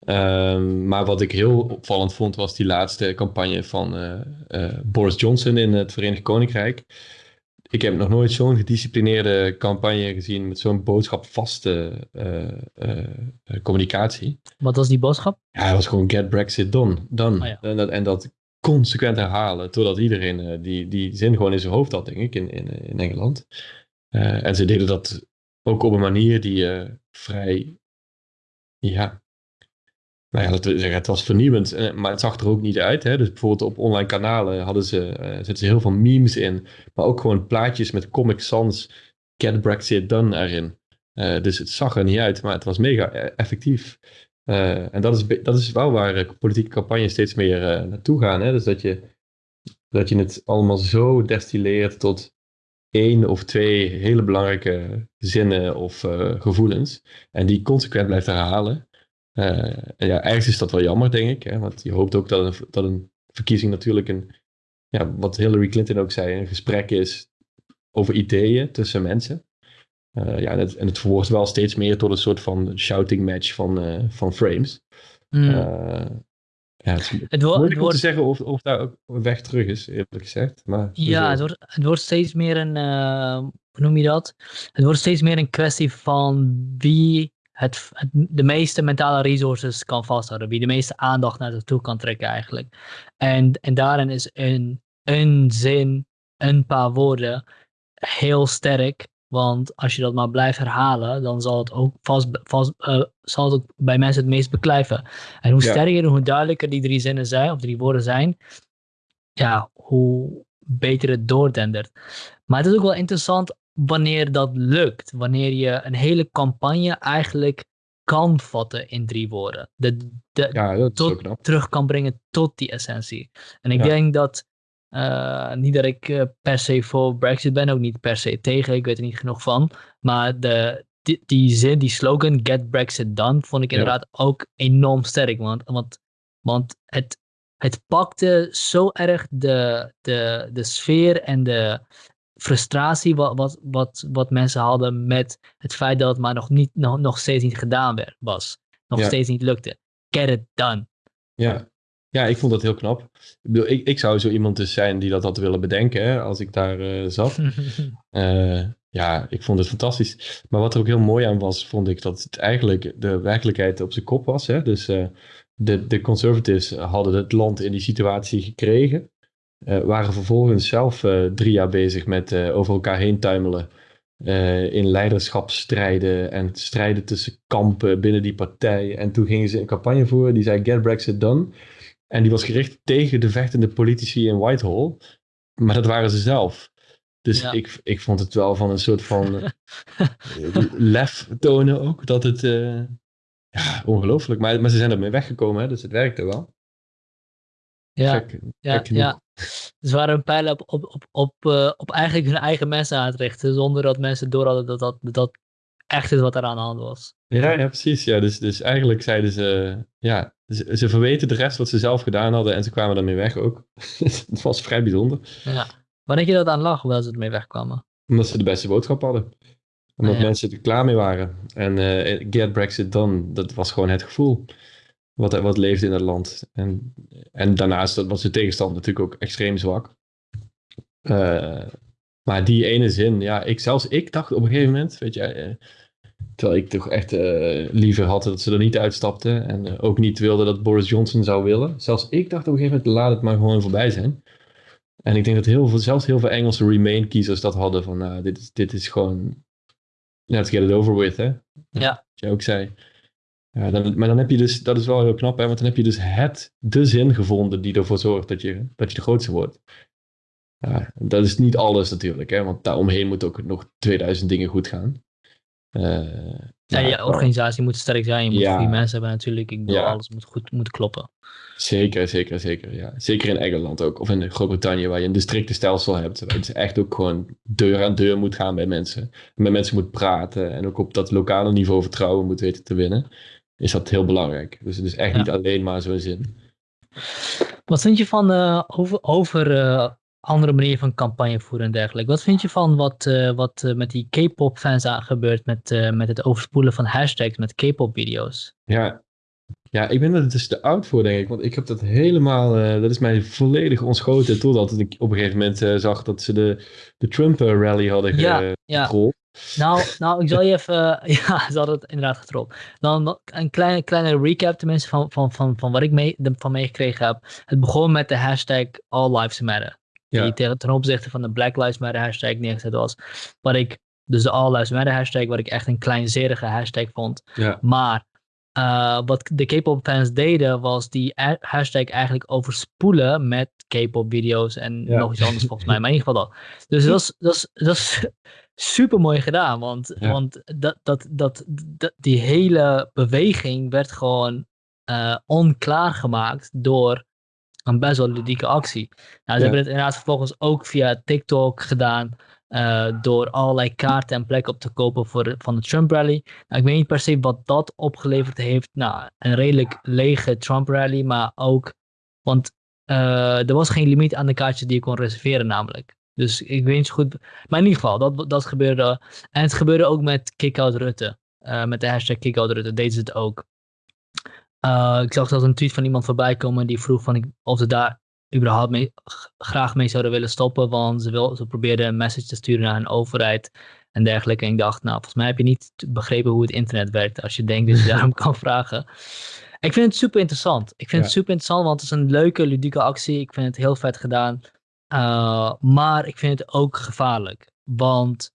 Um, maar wat ik heel opvallend vond, was die laatste campagne van uh, Boris Johnson in het Verenigd Koninkrijk. Ik heb nog nooit zo'n gedisciplineerde campagne gezien met zo'n boodschapvaste communicatie. Wat was die boodschap? Ja, hij was gewoon get Brexit done. done. Oh, ja. en, dat, en dat consequent herhalen, totdat iedereen die, die zin gewoon in zijn hoofd had, denk ik, in, in, in Engeland. Uh, en ze deden dat ook op een manier die uh, vrij, ja, nou ja, zeggen, het was vernieuwend, eh, maar het zag er ook niet uit. Hè? Dus bijvoorbeeld op online kanalen hadden ze, zetten ze heel veel memes in, maar ook gewoon plaatjes met Comic Sans, Get Brexit Done erin. Dus het zag er niet uit, maar het was mega effectief. en dat is, dat is wel waar politieke campagnes steeds meer naartoe gaan. Hè? Dus dat je, dat je het allemaal zo destilleert tot één of twee hele belangrijke zinnen of uh, gevoelens. En die consequent blijft herhalen. Uh, en ja, ergens is dat wel jammer, denk ik. Hè, want je hoopt ook dat een, dat een verkiezing natuurlijk een, ja, wat Hillary Clinton ook zei, een gesprek is over ideeën tussen mensen. Uh, ja, en het, en het verwoordt wel steeds meer tot een soort van shouting match van, van frames. Mm. Ja, het, het, wordt, het wordt te zeggen of, of daar ook weg terug is, eerlijk gezegd. Maar ja, het wordt, het wordt steeds meer een, uh, hoe noem je dat? Het wordt steeds meer een kwestie van wie het, het, de meeste mentale resources kan vasthouden. Wie de meeste aandacht naar zich toe kan trekken eigenlijk. En, en daarin is een, een zin, een paar woorden heel sterk. Want als je dat maar blijft herhalen, dan zal het ook vast, vast uh, zal het ook bij mensen het meest beklijven. En hoe sterker en hoe duidelijker die drie zinnen zijn, of drie woorden zijn, ja, hoe beter het doordendert. Maar het is ook wel interessant wanneer dat lukt. Wanneer je een hele campagne eigenlijk kan vatten in drie woorden. De, de, ja, dat tot, terug kan brengen tot die essentie. En ik denk dat uh, niet dat ik uh, per se voor Brexit ben, ook niet per se tegen, ik weet er niet genoeg van. Maar de, die, die zin, die slogan, Get Brexit Done, vond ik inderdaad ook enorm sterk. Want, want, want het, het pakte zo erg de, de, de sfeer en de frustratie wat, wat, wat, wat mensen hadden met het feit dat het maar nog, niet, nog, nog steeds niet gedaan werd, was. Nog steeds niet lukte. Get it done. Ja, ja, ik vond dat heel knap. Ik, bedoel, ik, ik zou zo iemand dus zijn die dat had willen bedenken hè, als ik daar uh, zat. uh, Ja, ik vond het fantastisch. Maar wat er ook heel mooi aan was, vond ik dat het eigenlijk de werkelijkheid op zijn kop was. Hè? Dus uh, de, de conservatives hadden het land in die situatie gekregen. Waren vervolgens zelf drie jaar bezig met over elkaar heen tuimelen. in leiderschapsstrijden en strijden tussen kampen binnen die partij. En toen gingen ze een campagne voeren die zei Get Brexit Done. En die was gericht tegen de vechtende politici in Whitehall. Maar dat waren ze zelf. Dus ik, ik vond het wel van een soort van uh, lef tonen ook. Dat het, uh, ja, ongelooflijk. Maar, maar ze zijn ermee weggekomen, hè, dus het werkte wel. Ja, gek, ja, gek ja. Ze waren een pijl op, op, op, op, uh, op eigenlijk hun eigen mensen aan het richten. Zonder dat mensen door hadden dat dat, dat echt is wat er aan de hand was. Ja, ja precies. Ja, dus, dus eigenlijk zeiden ze, ja, ze, ze verweten de rest wat ze zelf gedaan hadden en ze kwamen daarmee weg ook. het was vrij bijzonder. Ja. Waar denk je dat aan lag, hoewel ze ermee wegkwamen? Omdat ze de beste boodschap hadden. Omdat ah, mensen er klaar mee waren. En uh, get Brexit done, dat was gewoon het gevoel. Wat, wat leefde in het land. En, en daarnaast was de tegenstand natuurlijk ook extreem zwak. Uh, maar die ene zin, ja, ik, zelfs ik dacht op een gegeven moment, weet je, uh, terwijl ik toch echt liever had dat ze er niet uitstapten en ook niet wilde dat Boris Johnson zou willen. Zelfs ik dacht op een gegeven moment, laat het maar gewoon voorbij zijn. En ik denk dat heel veel, zelfs heel veel Engelse Remain-kiezers dat hadden van, nou, dit, is, dit is gewoon, let's get it over with, hè. Ja. Wat je ook zei. Ja, dan, maar dan heb je dus, dat is wel heel knap, hè, want dan heb je dus het, de zin gevonden die ervoor zorgt dat je, dat je de grootste wordt. Ja, dat is niet alles natuurlijk, hè, want daaromheen moet ook nog 2000 dingen goed gaan. Uh, ja, je organisatie moet sterk zijn, je moet goede mensen hebben natuurlijk. Ik bedoel, alles moet goed moet kloppen. Zeker, zeker, zeker. Ja. Zeker in Engeland ook. Of in Groot-Brittannië, waar je een districtenstelsel hebt. Waar je dus echt ook gewoon deur aan deur moet gaan bij mensen. En met mensen moet praten. En ook op dat lokale niveau vertrouwen moet weten te winnen. Is dat heel belangrijk. Dus het is echt niet alleen maar zo'n zin. Wat vind je van uh, over, over uh, andere manieren van campagne voeren en dergelijke? Wat vind je van wat, uh, wat met die K-pop fans gebeurt met, met het overspoelen van hashtags met K-pop video's? Ja, ja, ik ben er dus te oud voor, denk ik. Want ik heb dat helemaal, dat is mij volledig ontschoten. Totdat ik op een gegeven moment zag dat ze de, de Trump-rally hadden ja. Ja. Nou, nou, ik zal je even, ja, ze hadden het inderdaad getrold. Dan een kleine, kleine recap tenminste van, van, van, van wat ik mee, van meegekregen heb. Het begon met de hashtag All Lives Matter. Ja. Die ten opzichte van de Black Lives Matter hashtag neergezet was. Wat ik, dus de All Lives Matter hashtag, wat ik echt een kleinzerige hashtag vond. Ja. Maar uh, wat de K-pop fans deden, was die hashtag eigenlijk overspoelen met K-pop video's en nog iets anders volgens mij, maar in ieder geval dat. Dus dat is, dat is, dat is super mooi gedaan, want, want dat, dat, dat, dat, die hele beweging werd gewoon uh, onklaar gemaakt door een best wel ludieke actie. Nou, ze hebben het inderdaad vervolgens ook via TikTok gedaan. Uh, door allerlei kaarten en plekken op te kopen voor, van de Trump rally. Nou, ik weet niet per se wat dat opgeleverd heeft. Nou, een redelijk lege Trump rally, maar ook, want uh, er was geen limiet aan de kaartjes die je kon reserveren namelijk. Dus ik weet niet zo goed, maar in ieder geval, dat, dat gebeurde. En het gebeurde ook met Kickout Rutte. Uh, met de hashtag Kickout Rutte deden ze het ook. Ik zag zelfs een tweet van iemand voorbij komen die vroeg van of ze daar überhaupt mee, graag mee zouden willen stoppen. Want ze, wil, ze probeerden een message te sturen naar een overheid en dergelijke. En ik dacht, nou, volgens mij heb je niet begrepen hoe het internet werkt. Als je denkt dat je daarom kan vragen. Ik vind het super interessant. Ik vind het super interessant, want het is een leuke, ludieke actie. Ik vind het heel vet gedaan. Uh, maar ik vind het ook gevaarlijk. Want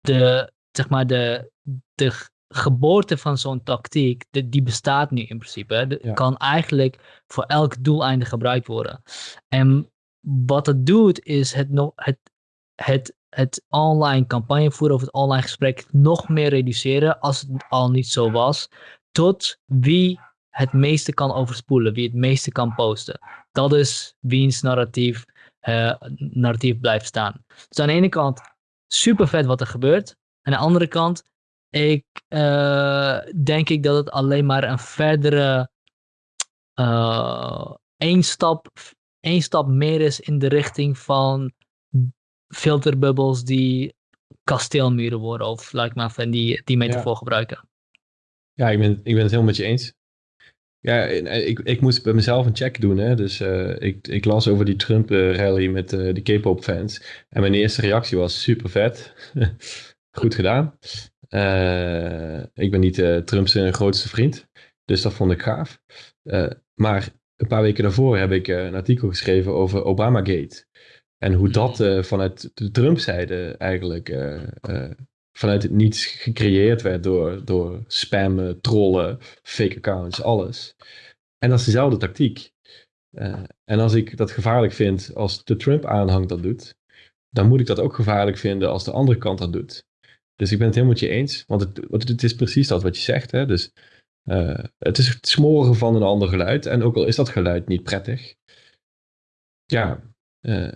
de, zeg maar, de, de geboorte van zo'n tactiek, die bestaat nu in principe. Hè. Kan eigenlijk voor elk doeleinde gebruikt worden. En wat het doet, is het, het, het, het online campagne voeren of het online gesprek nog meer reduceren, als het al niet zo was, tot wie het meeste kan overspoelen, wie het meeste kan posten. Dat is wiens narratief, uh, narratief blijft staan. Dus aan de ene kant super vet wat er gebeurt. Aan de andere kant ik uh, denk ik dat het alleen maar een verdere uh, één, stap, één stap meer is in de richting van filterbubbels die kasteelmuren worden. Of laat ik maar van die, die metafoor ja. gebruiken. Ja, ik ben, ik ben het helemaal met je eens. Ja, ik, ik moest bij mezelf een check doen. Hè? Dus uh, ik, ik las over die Trump-rally met uh, de K-pop fans. En mijn eerste reactie was super vet. Goed gedaan. Uh, ik ben niet Trumps grootste vriend. Dus dat vond ik gaaf. maar een paar weken daarvoor heb ik een artikel geschreven over Obamagate. En hoe dat hmm. vanuit de Trump-zijde eigenlijk vanuit het niets gecreëerd werd door, door spammen, trollen, fake accounts, alles. En dat is dezelfde tactiek. En als ik dat gevaarlijk vind als de Trump-aanhang dat doet, dan moet ik dat ook gevaarlijk vinden als de andere kant dat doet. Dus ik ben het helemaal met je eens, want het, het is precies dat wat je zegt. Hè? Dus uh, het is het smoren van een ander geluid. En ook al is dat geluid niet prettig, ja, uh,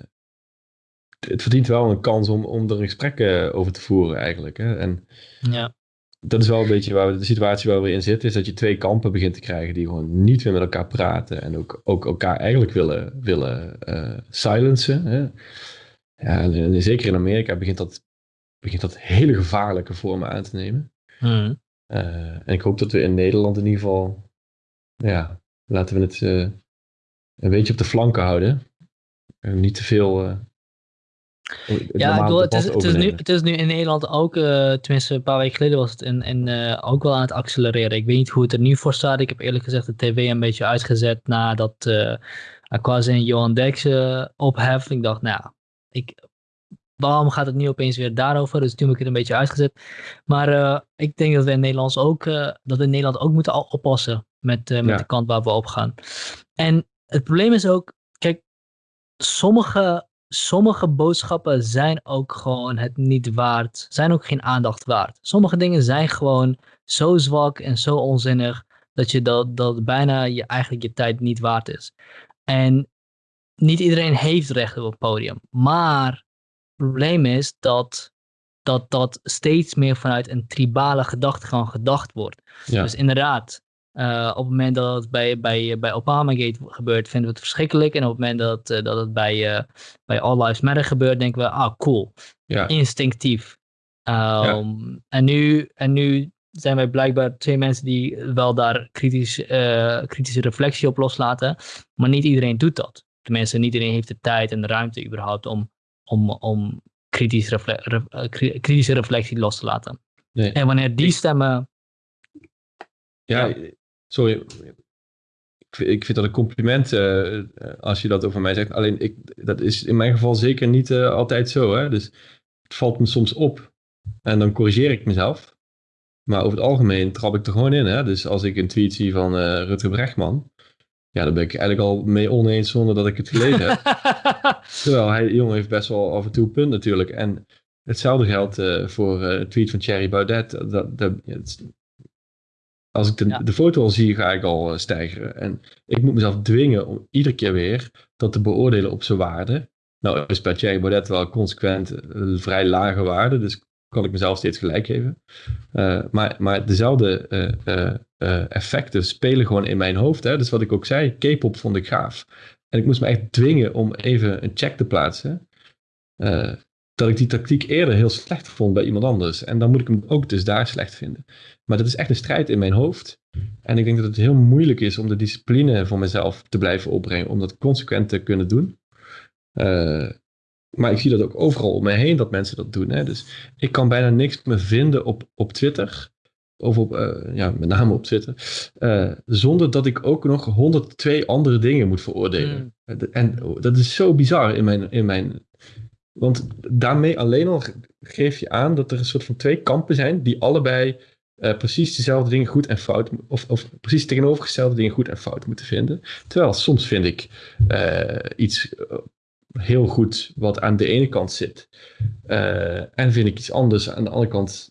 het verdient wel een kans om, om er een gesprek uh, over te voeren eigenlijk. Hè? En ja. dat is wel een beetje waar we, de situatie waar we in zitten, is dat je twee kampen begint te krijgen die gewoon niet meer met elkaar praten en ook, ook elkaar eigenlijk willen, willen uh, silencen. Hè? Ja, en, zeker in Amerika begint dat, begint dat hele gevaarlijke vormen aan te nemen. Hmm. Uh, en ik hoop dat we in Nederland in ieder geval, ja, laten we het een beetje op de flanken houden. En niet te veel ja, ik bedoel, het, is, het, is nu, het is nu in Nederland ook, uh, tenminste een paar weken geleden was het in, in, uh, ook wel aan het accelereren. Ik weet niet hoe het er nu voor staat. Ik heb eerlijk gezegd de tv een beetje uitgezet nadat uh, Aquaz en Johan Dex ophef. Ik dacht, nou ik, waarom gaat het nu opeens weer daarover? Dus toen heb ik het een beetje uitgezet. Maar ik denk dat we in, Nederlands ook, dat we in Nederland ook moeten oppassen met, met de kant waar we op gaan. En het probleem is ook, kijk, sommige sommige boodschappen zijn ook gewoon het niet waard, zijn ook geen aandacht waard. Sommige dingen zijn gewoon zo zwak en zo onzinnig dat je dat, dat bijna je, eigenlijk je tijd niet waard is. En niet iedereen heeft recht op het podium. Maar probleem is dat dat, dat steeds meer vanuit een tribale gedachtegang gedacht wordt. Dus inderdaad, uh, op het moment dat het bij, bij, bij Obamagate gebeurt, vinden we het verschrikkelijk. En op het moment dat, uh, dat het bij, uh, bij All Lives Matter gebeurt, denken we, ah, cool. Ja. Instinctief. Um, ja. en, nu, en nu zijn wij blijkbaar twee mensen die wel daar kritisch, kritische reflectie op loslaten. Maar niet iedereen doet dat. Tenminste, niet iedereen heeft de tijd en de ruimte überhaupt om, om, om kritisch refle re kritische reflectie los te laten. Nee. En wanneer die stemmen ja, sorry, ik vind dat een compliment uh, als je dat over mij zegt. Alleen, ik, dat is in mijn geval zeker niet uh, altijd zo. Hè? Dus het valt me soms op en dan corrigeer ik mezelf. Maar over het algemeen trap ik er gewoon in. Hè? Dus als ik een tweet zie van uh, Rutger Brechtman, ja, dan ben ik eigenlijk al mee oneens zonder dat ik het gelezen heb. Terwijl hij, jongen, heeft best wel af en toe punt natuurlijk. En hetzelfde geldt voor een tweet van Thierry Baudet. Dat, dat, als ik de, de foto al zie, ga ik al uh, stijgeren. En ik moet mezelf dwingen om iedere keer weer dat te beoordelen op zijn waarde. Nou is bij Thierry Baudet wel consequent een vrij lage waarde, dus kan ik mezelf steeds gelijk geven. Uh, maar, maar dezelfde uh, effecten spelen gewoon in mijn hoofd. Hè? Dus wat ik ook zei, K-pop vond ik gaaf. En ik moest me echt dwingen om even een check te plaatsen dat ik die tactiek eerder heel slecht vond bij iemand anders. En dan moet ik hem ook dus daar slecht vinden. Maar dat is echt een strijd in mijn hoofd. En ik denk dat het heel moeilijk is om de discipline voor mezelf te blijven opbrengen. Om dat consequent te kunnen doen. Maar ik zie dat ook overal om mij heen dat mensen dat doen. Hè? Dus ik kan bijna niks meer vinden op, op Twitter. Of op, uh, ja, met name op Twitter. Uh, zonder dat ik ook nog 102 andere dingen moet veroordelen. Mm. En dat is zo bizar in mijn, in mijn want daarmee alleen al geef je aan dat er een soort van twee kampen zijn die allebei uh, precies dezelfde dingen goed en fout, of, of precies tegenovergestelde dingen goed en fout moeten vinden. Terwijl soms vind ik uh, iets eh, heel goed wat aan de ene kant zit. Uh, en vind ik iets anders aan de andere kant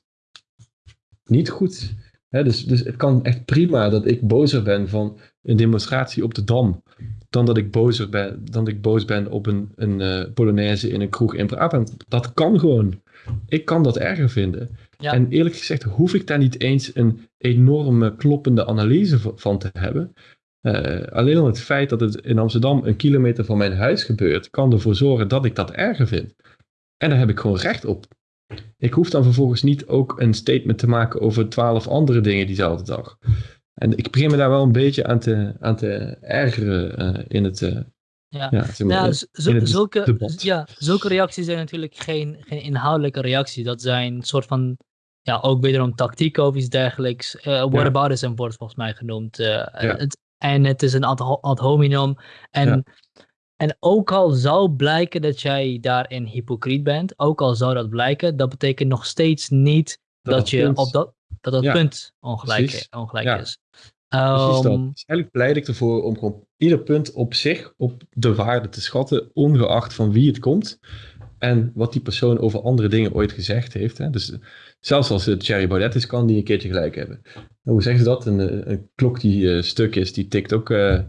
niet goed. dus, dus het kan echt prima dat ik bozer ben van een demonstratie op de Dam dan dat ik, bozer ben, dan dat ik boos ben op een, een uh, Polonaise in een kroeg in Brabant. Dat kan gewoon. Ik kan dat erger vinden. En eerlijk gezegd hoef ik daar niet eens een enorme kloppende analyse van te hebben. Uh, alleen al het feit dat het in Amsterdam een kilometer van mijn huis gebeurt, kan ervoor zorgen dat ik dat erger vind. En daar heb ik gewoon recht op. Ik hoef dan vervolgens niet ook een statement te maken over twaalf andere dingen diezelfde dag. En ik begin me daar wel een beetje aan te, aan te ergeren uh, in het. Uh, ja, ja, zeg maar, ja zulke, ja, zulke reacties zijn natuurlijk geen, geen inhoudelijke reacties. Dat zijn een soort van, ja, ook wederom tactiek of iets dergelijks. Uh, whataboutism ja. wordt volgens mij genoemd. Ja. Het, en het is een ad, ad hominem. En en ook al zou blijken dat jij daarin hypocriet bent, ook al zou dat blijken, dat betekent nog steeds niet dat, dat, je op dat, dat, dat punt ongelijk, ongelijk ja. is. Precies dat. Um, dus eigenlijk pleit ik ervoor om gewoon ieder punt op zich op de waarde te schatten, ongeacht van wie het komt en wat die persoon over andere dingen ooit gezegd heeft. Hè. Dus zelfs als het Thierry Baudet is, kan die een keertje gelijk hebben. Hoe zeggen ze dat? Een, een klok die uh, stuk is, die tikt ook... Uh,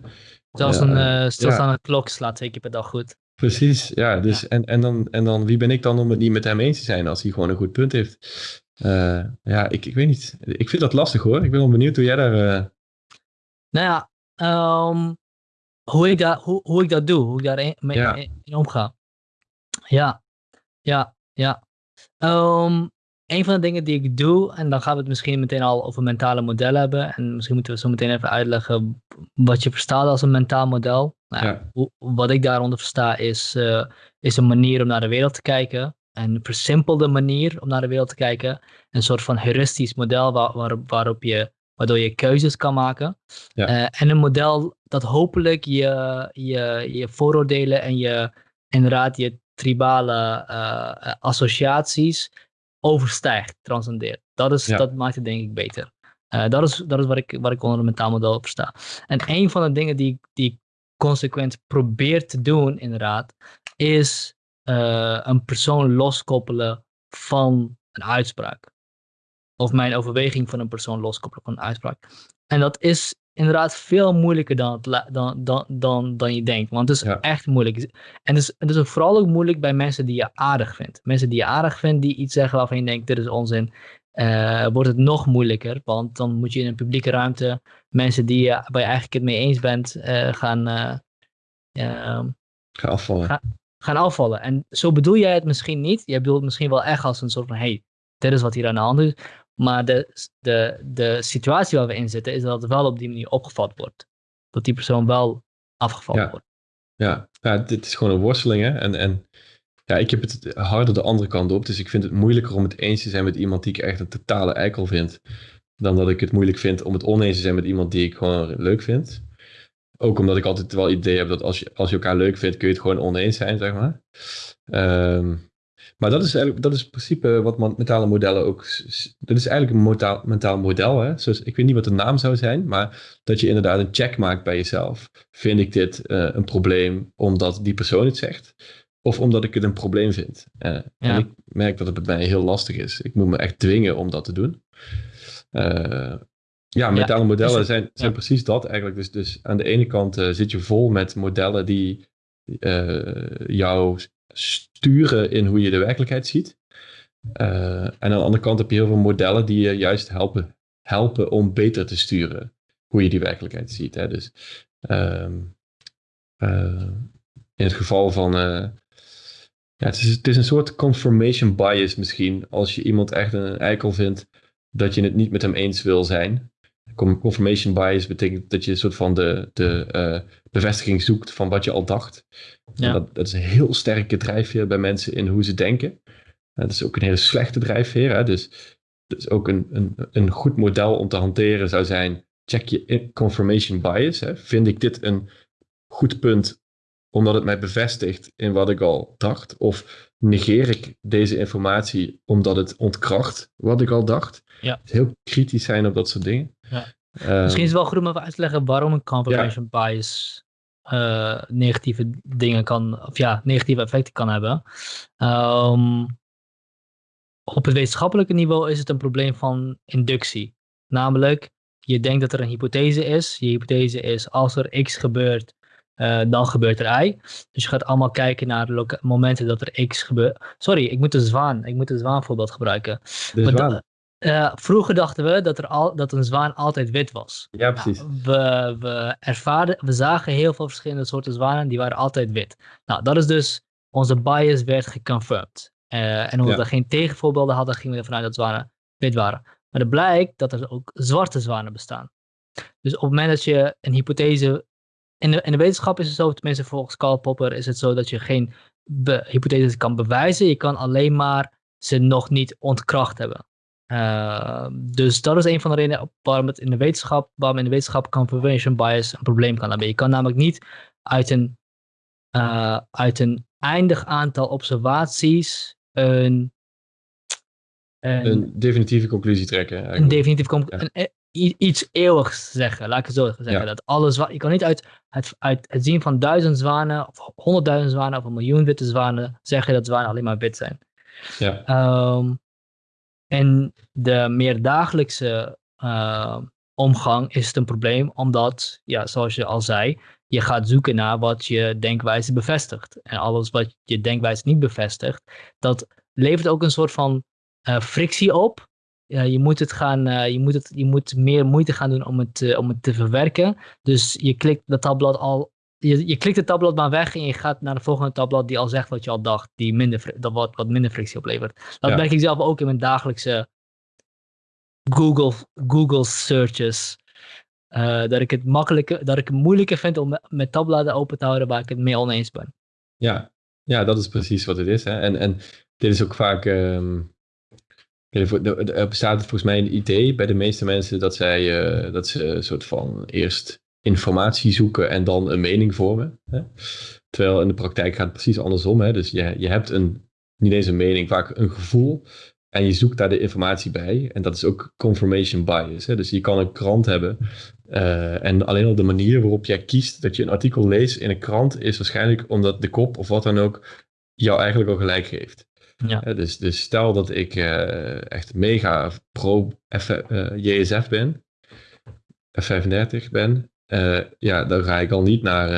Zelfs een stilstaande klok slaat twee keer per dag goed. Precies, ja. Dus, En, en, dan, en dan, wie ben ik dan om het niet met hem eens te zijn als hij gewoon een goed punt heeft? Uh, ja, ik, ik weet niet. Ik vind dat lastig hoor. Ik ben wel benieuwd hoe jij daar... Uh... Nou ja, um, hoe, ik dat, hoe, hoe ik dat doe, hoe ik daar mee ja. in omga. Ja, ja, ja. Um, een van de dingen die ik doe, en dan gaan we het misschien meteen al over mentale modellen hebben. En misschien moeten we zo meteen even uitleggen wat je verstaat als een mentaal model. Nou, ja. wat ik daaronder versta is, uh, is een manier om naar de wereld te kijken. Een versimpelde manier om naar de wereld te kijken. Een soort van heuristisch model waar, waar, waarop je, waardoor je keuzes kan maken. Ja. Uh, en een model dat hopelijk je, je, je vooroordelen en je inderdaad je tribale uh, associaties overstijgt, transcendeert. Dat, is, dat maakt het denk ik beter. Uh, dat is, dat is wat, ik, wat ik onder een mentaal model versta. En een van de dingen die, die ik consequent probeer te doen, inderdaad, is uh, een persoon loskoppelen van een uitspraak. Of mijn overweging van een persoon loskoppelen van een uitspraak. En dat is inderdaad veel moeilijker dan, dan, dan, dan, dan je denkt. Want het is echt moeilijk. En het is, het is vooral ook moeilijk bij mensen die je aardig vindt. Mensen die je aardig vindt, die iets zeggen waarvan je denkt, dit is onzin. Uh, wordt het nog moeilijker, want dan moet je in een publieke ruimte mensen die je, waar je eigenlijk het mee eens bent, uh, gaan, uh, gaan afvallen. Ga, gaan afvallen. En zo bedoel jij het misschien niet. Jij bedoelt het misschien wel echt als een soort van, hey, dit is wat hier aan de hand is. Maar de, de, de situatie waar we in zitten, is dat het wel op die manier opgevat wordt. Dat die persoon wel afgevallen wordt. Ja. ja, dit is gewoon een worsteling. Hè? En, en ja, ik heb het harder de andere kant op. Dus ik vind het moeilijker om het eens te zijn met iemand die ik echt een totale eikel vind. Dan dat ik het moeilijk vind om het oneens te zijn met iemand die ik gewoon leuk vind. Ook omdat ik altijd wel het idee heb dat als je, als je elkaar leuk vindt, kun je het gewoon oneens zijn, zeg maar. Um, maar dat is eigenlijk, dat is in principe wat mentale modellen ook. Dat is eigenlijk een mentaal, mentaal model. Hè? Zoals, ik weet niet wat de naam zou zijn, maar dat je inderdaad een check maakt bij jezelf. Vind ik dit uh, een probleem omdat die persoon het zegt? Of omdat ik het een probleem vind? Uh, ja. En ik merk dat het bij mij heel lastig is. Ik moet me echt dwingen om dat te doen. Uh, ja, mentale ja, modellen zijn, zijn ja. precies dat eigenlijk. Dus, dus aan de ene kant zit je vol met modellen die jou sturen in hoe je de werkelijkheid ziet. Uh, en aan de andere kant heb je heel veel modellen die je juist helpen, helpen om beter te sturen hoe je die werkelijkheid ziet. Hè. Dus uh, uh, in het geval van. Uh, ja, het, is, het is een soort confirmation bias misschien. Als je iemand echt een eikel vindt, dat je het niet met hem eens wil zijn. Confirmation bias betekent dat je een soort van de, de uh, bevestiging zoekt van wat je al dacht. Ja. Dat, dat, is een heel sterke drijfveer bij mensen in hoe ze denken. Dat is ook een hele slechte drijfveer. Hè? Dus, dus ook een, een, een goed model om te hanteren zou zijn: check je confirmation bias. Hè? Vind ik dit een goed punt omdat het mij bevestigt in wat ik al dacht? Of negeer ik deze informatie omdat het ontkracht wat ik al dacht? Ja. Heel kritisch zijn op dat soort dingen. Ja. Uh, Misschien is het wel goed om even uit te leggen waarom een confirmation bias uh, negatieve dingen kan, of ja, negatieve effecten kan hebben. Um, op het wetenschappelijke niveau is het een probleem van inductie. Namelijk, je denkt dat er een hypothese is. Je hypothese is, als er x gebeurt, uh, dan gebeurt er Y. Dus je gaat allemaal kijken naar de momenten dat er X gebeurt. Sorry, ik moet de zwaan. Ik moet de zwaan voorbeeld gebruiken. De zwaan. Uh, vroeger dachten we dat, er al, dat een zwaan altijd wit was. Ja, precies. Nou, we, we, ervaren, we zagen heel veel verschillende soorten zwanen, die waren altijd wit. Nou, dat is dus, onze bias werd geconfirmed. Uh, en omdat ja. we geen tegenvoorbeelden hadden, gingen we ervan uit dat zwanen wit waren. Maar het blijkt dat er ook zwarte zwanen bestaan. Dus op het moment dat je een hypothese. In de, in de wetenschap is het zo, tenminste volgens Karl Popper, is het zo dat je geen hypotheses kan bewijzen. Je kan alleen maar ze nog niet ontkracht hebben. Uh, dus dat is een van de redenen waarom het in de wetenschap, waarom in de wetenschap confirmation bias een probleem kan hebben. Je kan namelijk niet uit een, uh, uit een eindig aantal observaties een, een, een definitieve conclusie trekken. Eigenlijk. Een definitieve conclusie. Ja. Iets eeuwigs zeggen, laat ik het zo zeggen. Ja. Dat alles, je kan niet uit het, uit het zien van duizend zwanen, of honderdduizend zwanen, of een miljoen witte zwanen, zeggen dat zwanen alleen maar wit zijn. Ja. Um, en de meer dagelijkse uh, omgang is het een probleem, omdat, ja, zoals je al zei, je gaat zoeken naar wat je denkwijze bevestigt. En alles wat je denkwijze niet bevestigt, dat levert ook een soort van uh, frictie op. Je, moet het gaan, uh, je, moet het, je moet meer moeite gaan doen om het, om het te verwerken. Dus je klikt dat tabblad al. Je, je klikt het tabblad maar weg en je gaat naar de volgende tabblad die al zegt wat je al dacht, die minder, dat wat, wat minder frictie oplevert. Dat ja. merk ik zelf ook in mijn dagelijkse Google, Google searches. Uh, dat ik het makkelijker, dat ik het moeilijker vind om met tabbladen open te houden waar ik het mee oneens ben. Ja, ja dat is precies wat het is. Hè? En, en dit is ook vaak. Um, er bestaat volgens mij een idee bij de meeste mensen dat zij uh, dat ze een soort van eerst informatie zoeken en dan een mening vormen. Hè? Terwijl in de praktijk gaat het precies andersom. Hè? Dus je, je hebt een, niet eens een mening, vaak een gevoel. En je zoekt daar de informatie bij. En dat is ook confirmation bias. Hè? Dus je kan een krant hebben. Uh, en alleen al de manier waarop jij kiest dat je een artikel leest in een krant is waarschijnlijk omdat de kop of wat dan ook jou eigenlijk al gelijk geeft. Ja. Dus, dus stel dat ik uh, echt mega pro F, JSF ben, F35 ben, ja, dan ga ik al niet naar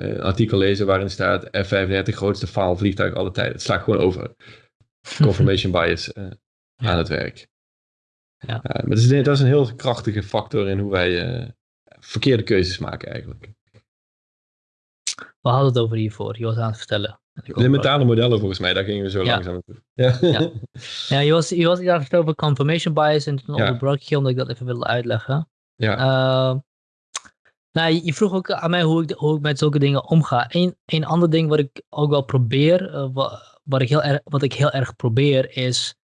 een artikel lezen waarin staat F35 grootste faalvliegtuig alle tijden. Het slaat gewoon over. Confirmation bias ja. aan het werk. Ja. Uh, maar dat is, dat is, een heel krachtige factor in hoe wij uh, verkeerde keuzes maken eigenlijk. We hadden het over hiervoor, je was aan het vertellen. De mentale modellen volgens mij, daar gingen we zo ja. langzaam naartoe. Ja, ja. ja je, was, je was aan het vertellen over confirmation bias en toen onderbrak je omdat ik dat even wilde uitleggen. Ja. Nou, je vroeg ook aan mij hoe ik, hoe ik met zulke dingen omga. Een, een ander ding wat ik ook wel probeer, uh, wat, wat, ik heel erg, wat ik heel erg probeer, is,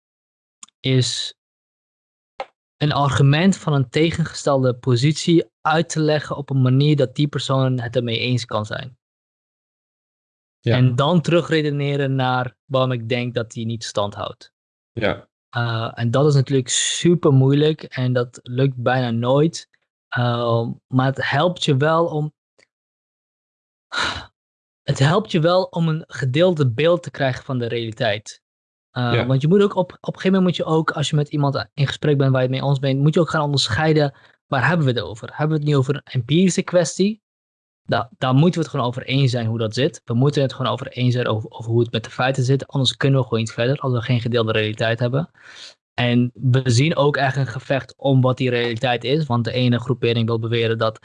is een argument van een tegengestelde positie uit te leggen op een manier dat die persoon het ermee eens kan zijn. Ja. En dan terugredeneren naar waarom ik denk dat die niet stand houdt. Ja. Uh, en dat is natuurlijk super moeilijk en dat lukt bijna nooit. Uh, maar het helpt je wel om. Het helpt je wel om een gedeelde beeld te krijgen van de realiteit. Uh, ja. Want je moet ook op, op een gegeven moment moet je ook, als je met iemand in gesprek bent waar je het mee ons bent, moet je ook gaan onderscheiden waar hebben we het over. Hebben we het nu over een empirische kwestie? Da daar moeten we het gewoon over eens zijn hoe dat zit. We moeten het gewoon over eens zijn over, over hoe het met de feiten zit. Anders kunnen we gewoon niet verder als we geen gedeelde realiteit hebben. En we zien ook echt een gevecht om wat die realiteit is. Want de ene groepering wil beweren dat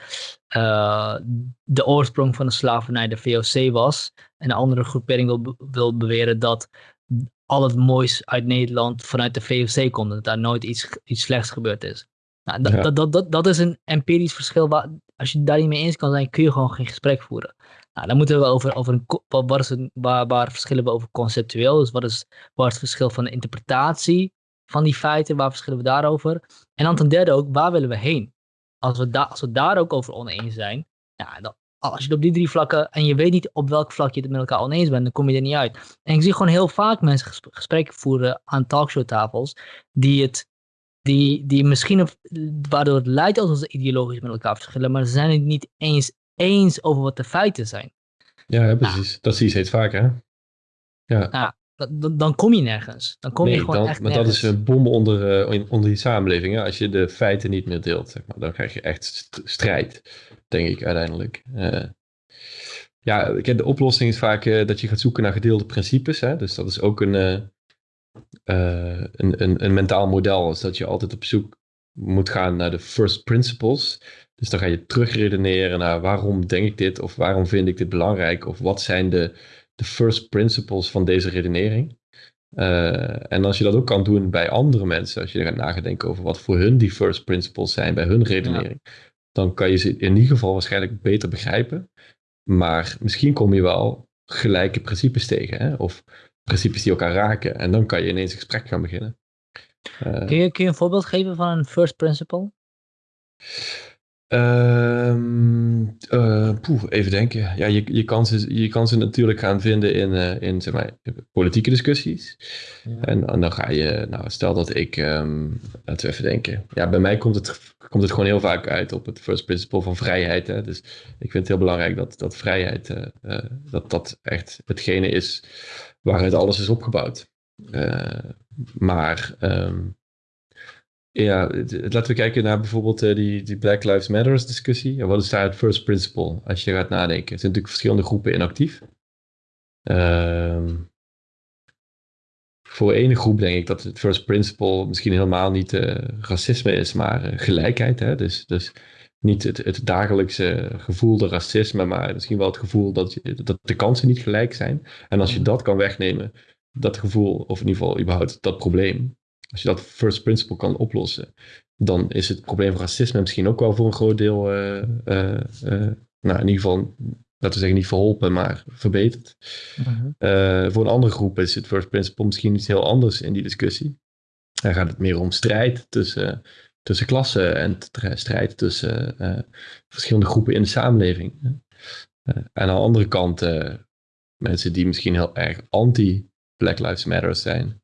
uh, de oorsprong van de slavernij de VOC was. En de andere groepering wil, wil beweren dat al het moois uit Nederland vanuit de VOC komt. Dat daar nooit iets, iets slechts gebeurd is. Nou, dat, ja. dat, dat, dat, dat is een empirisch verschil. Waar, als je daar niet mee eens kan zijn, kun je gewoon geen gesprek voeren. Nou, dan moeten we over, over een, wat is het, waar, waar verschillen we over conceptueel? Dus wat is, waar is het verschil van de interpretatie van die feiten? Waar verschillen we daarover? En dan ten derde ook, waar willen we heen? Als we, da, als we daar ook over oneens zijn, ja, dan, als je het op die drie vlakken en je weet niet op welk vlak je het met elkaar oneens bent, dan kom je er niet uit. En ik zie gewoon heel vaak mensen gesprekken voeren aan talkshowtafels die het, die, die misschien, waardoor het lijkt alsof ze ideologisch met elkaar verschillen, maar ze zijn het niet eens eens over wat de feiten zijn. Ja, ja precies. Nou. Dat zie je steeds vaker, hè? Ja. Nou, dan, dan kom je nergens. Dan kom nee, je gewoon dan, echt maar nergens. dat is een bom onder, uh, onder die samenleving. Hè? Als je de feiten niet meer deelt, zeg maar, dan krijg je echt strijd, denk ik uiteindelijk. Uh, ja, de oplossing is vaak uh, dat je gaat zoeken naar gedeelde principes. Hè? Dus dat is ook een, een, een, een mentaal model. Is dat je altijd op zoek moet gaan naar de first principles. Dus dan ga je terugredeneren naar waarom denk ik dit, of waarom vind ik dit belangrijk, of wat zijn de, de first principles van deze redenering. Uh, en als je dat ook kan doen bij andere mensen, als je gaat nadenken over wat voor hun die first principles zijn bij hun redenering, ja. dan kan je ze in ieder geval waarschijnlijk beter begrijpen. Maar misschien kom je wel gelijke principes tegen, hè? of principes die elkaar raken. En dan kan je ineens een gesprek gaan beginnen. Uh, kun, je, kun je een voorbeeld geven van een first principle? Um, poeh, even denken. Ja, je, je, kan ze, je kan ze natuurlijk gaan vinden in, uh, in zeg maar, politieke discussies. Ja. En, en, dan ga je, nou, stel dat ik, um, laten we even denken. Ja, bij mij komt het, komt het gewoon heel vaak uit op het first principle van vrijheid. Hè? Dus ik vind het heel belangrijk dat, dat vrijheid, uh, dat dat echt hetgene is waaruit alles is opgebouwd. maar um, ja, laten we kijken naar bijvoorbeeld uh, die, die Black Lives Matter discussie. En wat is daar het first principle als je gaat nadenken? Er zijn natuurlijk verschillende groepen inactief. Uh, voor ene groep denk ik dat het first principle misschien helemaal niet uh, racisme is, maar uh, gelijkheid. Hè? Dus, dus niet het, het dagelijkse gevoelde racisme, maar misschien wel het gevoel dat, je, dat de kansen niet gelijk zijn. En als je dat kan wegnemen, dat gevoel, of in ieder geval überhaupt dat probleem, als je dat first principle kan oplossen, dan is het probleem van racisme misschien ook wel voor een groot deel, uh, uh, uh, nou in ieder geval, laten we zeggen niet verholpen, maar verbeterd. -huh. voor een andere groep is het first principle misschien iets heel anders in die discussie. Dan gaat het meer om strijd tussen, tussen klassen en strijd tussen verschillende groepen in de samenleving. en aan de andere kant mensen die misschien heel erg anti Black Lives Matter zijn.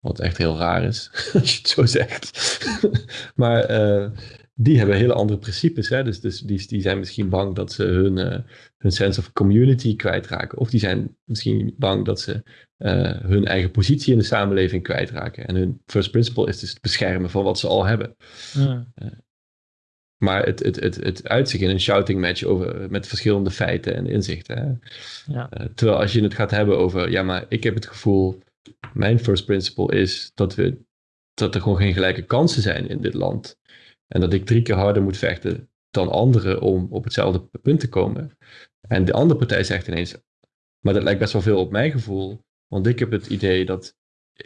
Wat echt heel raar is, als je het zo zegt. maar uh, die hebben hele andere principes. Hè? Dus, dus die, die zijn misschien bang dat ze hun, uh, hun sense of community kwijtraken. Of die zijn misschien bang dat ze uh, hun eigen positie in de samenleving kwijtraken. En hun first principle is dus het beschermen van wat ze al hebben. Ja. maar het, het, het, het uitzicht in een shouting match over, met verschillende feiten en inzichten. Hè? Ja. terwijl als je het gaat hebben over, ja, maar ik heb het gevoel mijn first principle is dat, we, dat er gewoon geen gelijke kansen zijn in dit land. En dat ik drie keer harder moet vechten dan anderen om op hetzelfde punt te komen. En de andere partij zegt ineens, maar dat lijkt best wel veel op mijn gevoel. Want ik heb het idee dat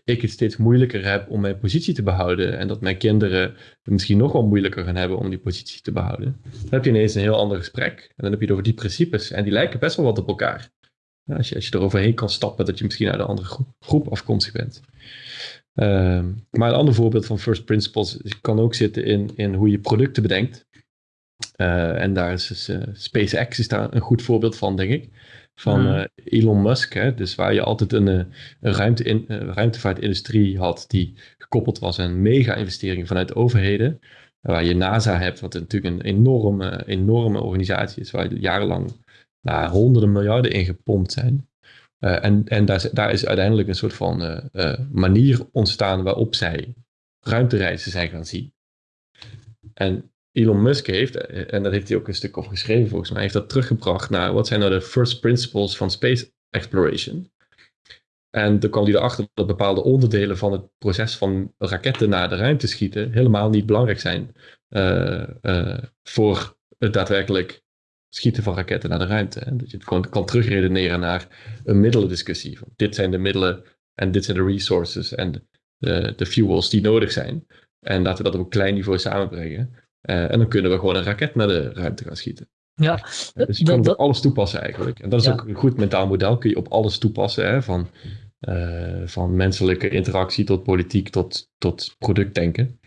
ik het steeds moeilijker heb om mijn positie te behouden. En dat mijn kinderen het misschien nog wel moeilijker gaan hebben om die positie te behouden. Dan heb je ineens een heel ander gesprek. En dan heb je het over die principes. En die lijken best wel wat op elkaar. Als je, als je er overheen kan stappen, dat je misschien uit een andere groep, groep afkomstig bent. Uh, maar een ander voorbeeld van first principles kan ook zitten in, in hoe je producten bedenkt. Uh, en daar is dus, uh, SpaceX is daar een goed voorbeeld van, denk ik. Van uh, Elon Musk, hè, dus waar je altijd een, een ruimte in, ruimtevaartindustrie had die gekoppeld was aan mega-investeringen vanuit de overheden. Waar je NASA hebt, wat natuurlijk een enorme, enorme organisatie is, waar je jarenlang nou, honderden miljarden ingepompt zijn. Uh, en en daar, daar, is uiteindelijk een soort van uh, uh, manier ontstaan waarop zij ruimtereizen zijn gaan zien. En Elon Musk heeft, en dat heeft hij ook een stuk over geschreven volgens mij, heeft dat teruggebracht naar wat zijn nou de first principles van space exploration. En toen kwam hij erachter dat bepaalde onderdelen van het proces van raketten naar de ruimte schieten helemaal niet belangrijk zijn voor het daadwerkelijk schieten van raketten naar de ruimte. En dat je het gewoon kan terugredeneren naar een middelendiscussie. Van dit zijn de middelen en dit zijn de resources en de, de fuels die nodig zijn. En laten we dat op een klein niveau samenbrengen. Uh, en dan kunnen we gewoon een raket naar de ruimte gaan schieten. Ja, dus je kan op alles toepassen eigenlijk. En dat is ook een goed mentaal model. Kun je op alles toepassen. Hè? Van, uh, van menselijke interactie tot politiek tot, tot productdenken.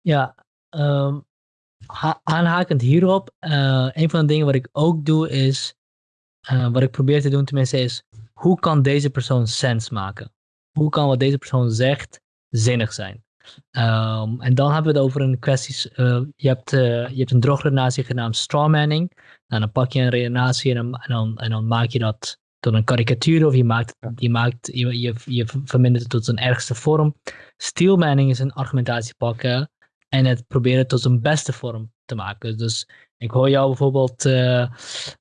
Ja, um, aanhakend hierop, uh, een van de dingen wat ik ook doe is, uh, wat ik probeer te doen tenminste is, hoe kan deze persoon sens maken? Hoe kan wat deze persoon zegt zinnig zijn? Um, en dan hebben we het over een kwestie, uh, je, hebt, je hebt een drogredenatie genaamd strawmanning. Nou, dan pak je een redenatie en dan, en, dan, en dan maak je dat tot een karikatuur of je, maakt, je, maakt, je, je, je vermindert het tot zijn ergste vorm. Steelmanning is een argumentatie pakken en het proberen tot zijn beste vorm te maken. Dus ik hoor jou bijvoorbeeld uh,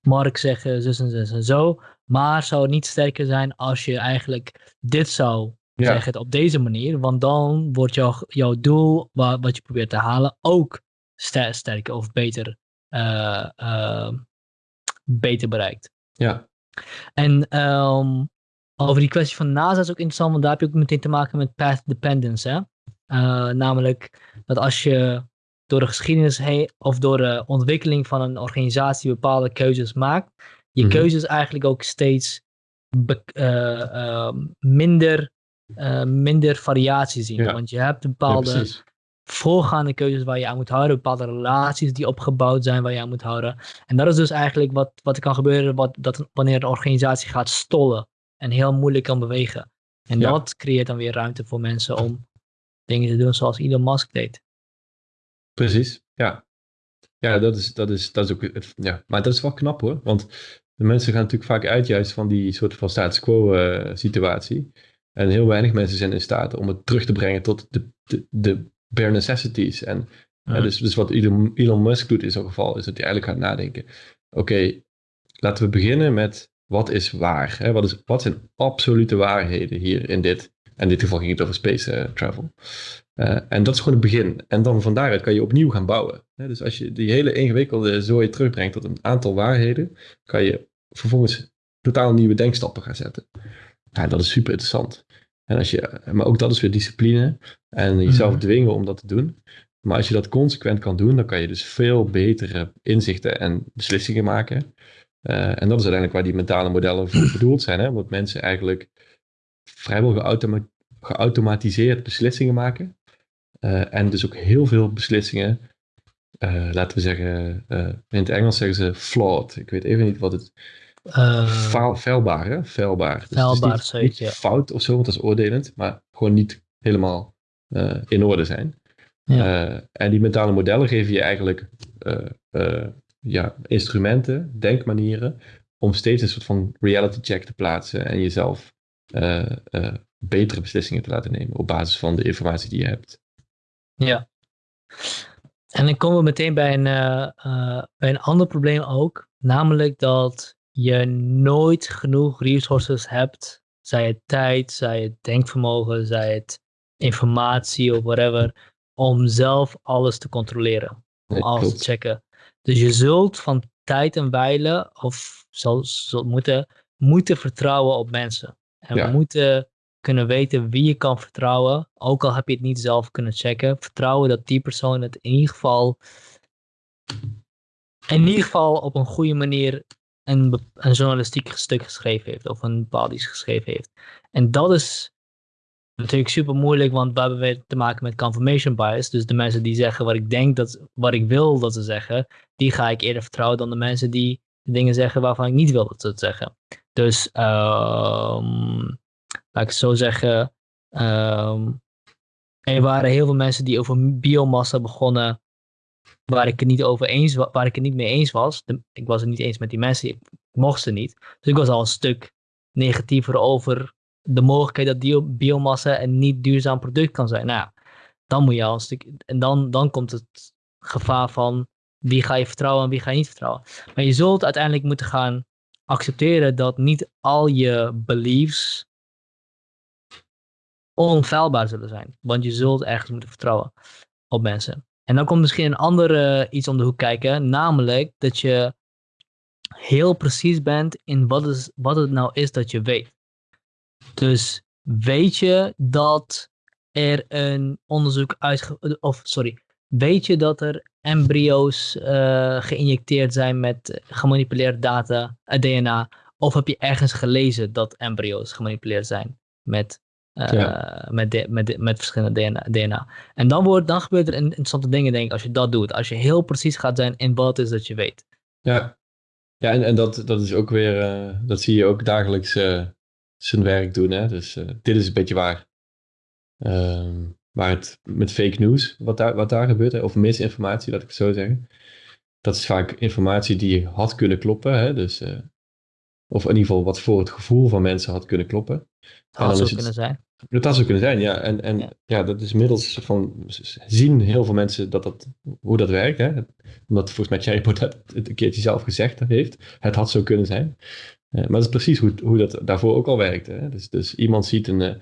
Mark zeggen zus en zus en zo. Maar zou het niet sterker zijn als je eigenlijk dit zou ja. zeggen op deze manier. Want dan wordt jouw, jouw doel, wat, wat je probeert te halen, ook ster sterker of beter, uh, uh, beter bereikt. Ja. En um, over die kwestie van NASA is ook interessant, want daar heb je ook meteen te maken met path dependence. Hè? Uh, namelijk dat als je door de geschiedenis heen of door de ontwikkeling van een organisatie bepaalde keuzes maakt, je Mhm. keuzes eigenlijk ook steeds eh, ehm, minder, eh, minder variatie zien. Ja. Want je hebt bepaalde voorgaande keuzes waar je aan moet houden, bepaalde relaties die opgebouwd zijn waar je aan moet houden. En dat is dus eigenlijk wat, wat er kan gebeuren wat, dat, wanneer een organisatie gaat stollen en heel moeilijk kan bewegen. En Ja. dat creëert dan weer ruimte voor mensen om dingen te doen zoals Elon Musk deed. Precies, ja. Ja, dat is, dat is, dat is ook, het, ja. Maar dat is wel knap hoor, want de mensen gaan natuurlijk vaak uit juist van die soort van status quo eh, situatie. En heel weinig mensen zijn in staat om het terug te brengen tot de, de, de bare necessities. En Ja. dus, dus wat Elon, Elon Musk doet in zo'n geval, is dat hij eigenlijk gaat nadenken. Oké, laten we beginnen met wat is waar? Hè? Wat, is, wat zijn absolute waarheden hier in dit? In dit geval ging het over space eh, travel. Eh, en dat is gewoon het begin. En dan van daaruit kan je opnieuw gaan bouwen. Dus als je die hele ingewikkelde zooi terugbrengt tot een aantal waarheden, kan je vervolgens totaal nieuwe denkstappen gaan zetten. Ja, dat is super interessant. En als je, maar ook dat is weer discipline en jezelf Mhm. dwingen om dat te doen. Maar als je dat consequent kan doen, dan kan je dus veel betere inzichten en beslissingen maken. Eh, en dat is uiteindelijk waar die mentale modellen voor bedoeld zijn. Hè? Want mensen eigenlijk vrijwel geautoma- geautomatiseerd beslissingen maken. Eh, en dus ook heel veel beslissingen, eh, laten we zeggen, eh, in het Engels zeggen ze flawed. Ik weet even niet wat het Faal, feilbaar, hè? Feilbaar. Dus Feilbaar, het is niet, zoiets, niet ja. fout of zo, want dat is oordelend, maar gewoon niet helemaal in orde zijn. Ja. En die mentale modellen geven je eigenlijk ja, instrumenten, denkmanieren, om steeds een soort van reality check te plaatsen en jezelf betere beslissingen te laten nemen op basis van de informatie die je hebt. Ja. En dan komen we meteen bij een, eh, eh, bij een ander probleem ook. Namelijk dat je nooit genoeg resources hebt. Zij het tijd, zij het denkvermogen, zij het informatie of whatever. Om zelf alles te controleren. Om Nee, alles klopt. te checken. Dus je zult van tijd en wijle, of zal, zult moeten, moeten vertrouwen op mensen. En Ja. moeten kunnen weten wie je kan vertrouwen. Ook al heb je het niet zelf kunnen checken. Vertrouwen dat die persoon het in ieder geval. In ieder geval op een goede manier een, een journalistiek stuk geschreven heeft. Of een bepaald iets geschreven heeft. En dat is natuurlijk super moeilijk. Want we hebben weer te maken met confirmation bias. Dus de mensen die zeggen wat ik denk dat. Wat ik wil dat ze zeggen. Die ga ik eerder vertrouwen dan de mensen die de dingen zeggen waarvan ik niet wil dat ze het zeggen. Dus ehm laat ik zo zeggen. ehm, er waren heel veel mensen die over biomassa begonnen. Waar ik het niet over eens wa- waar ik het niet mee eens was. Ik was het niet eens met die mensen. Ik mocht ze niet. Dus ik was al een stuk negatiever over de mogelijkheid dat biomassa een niet duurzaam product kan zijn. Nou dan moet je al een stuk. En dan, dan komt het gevaar van wie ga je vertrouwen en wie ga je niet vertrouwen. Maar je zult uiteindelijk moeten gaan accepteren dat niet al je beliefs onfeilbaar zullen zijn. Want je zult ergens moeten vertrouwen op mensen. En dan komt misschien een andere iets om de hoek kijken. Namelijk dat je heel precies bent in wat, is, wat het nou is dat je weet. Dus weet je dat er een onderzoek uitge... Of, sorry. Weet je dat er embryo's eh, geïnjecteerd zijn met gemanipuleerd data, DNA? Of heb je ergens gelezen dat embryo's gemanipuleerd zijn met, eh, Ja. met, de- met, de- met verschillende DNA, DNA? En dan, wordt, dan gebeurt er in- interessante dingen, denk ik, als je dat doet. Als je heel precies gaat zijn in wat het is dat je weet. Ja, ja en, en dat, dat is ook weer, eh, dat zie je ook dagelijks zijn werk doen. Hè? Dus dit is een beetje waar, ehm, waar het met fake news, wat daar, wat daar gebeurt, of misinformatie, laat ik het zo zeggen. Dat is vaak informatie die had kunnen kloppen. Hè? Dus, eh, of in ieder geval wat voor het gevoel van mensen had kunnen kloppen. dan Had zo het- kunnen zijn. Dat had zo kunnen zijn, ja. En, en Ja. ja. dat is middels van zien heel veel mensen dat dat, hoe dat werkt. Hè? Omdat volgens mij Thierry Baudet het een keertje zelf gezegd heeft. Het had zo kunnen zijn. Eh, maar dat is precies hoe, hoe dat daarvoor ook al werkte. Hè? Dus, dus iemand ziet een.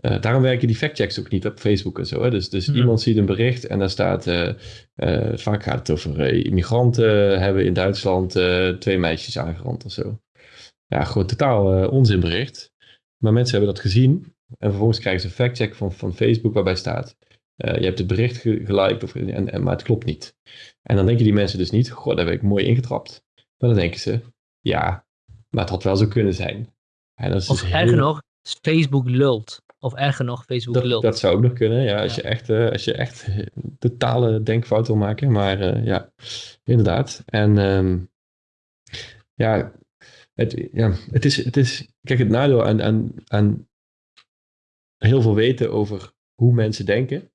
Eh, daarom werken die factchecks ook niet op Facebook en zo. Hè? Dus, dus Hmm. iemand ziet een bericht en daar staat. eh, eh, vaak gaat het over immigranten hebben in Duitsland twee meisjes aangerand of zo. Ja, gewoon totaal onzinbericht. Maar mensen hebben dat gezien. En vervolgens krijgen ze een factcheck van, van Facebook waarbij staat. je hebt het bericht geliked, of, en, en, maar het klopt niet. En dan denken die mensen dus niet, goh, daar heb ik mooi ingetrapt. Maar dan denken ze, ja, maar het had wel zo kunnen zijn. En dat is of dus erger nog, Facebook lult. Of erger nog, Facebook dat, lult. Dat zou ook nog kunnen, ja. Als, Je, echt, uh, als je echt totale denkfout wil maken. Maar uh, ja, inderdaad. En um, ja, het, ja, het, is, het is... Kijk, het nadeel aan, aan, aan heel veel weten over hoe mensen denken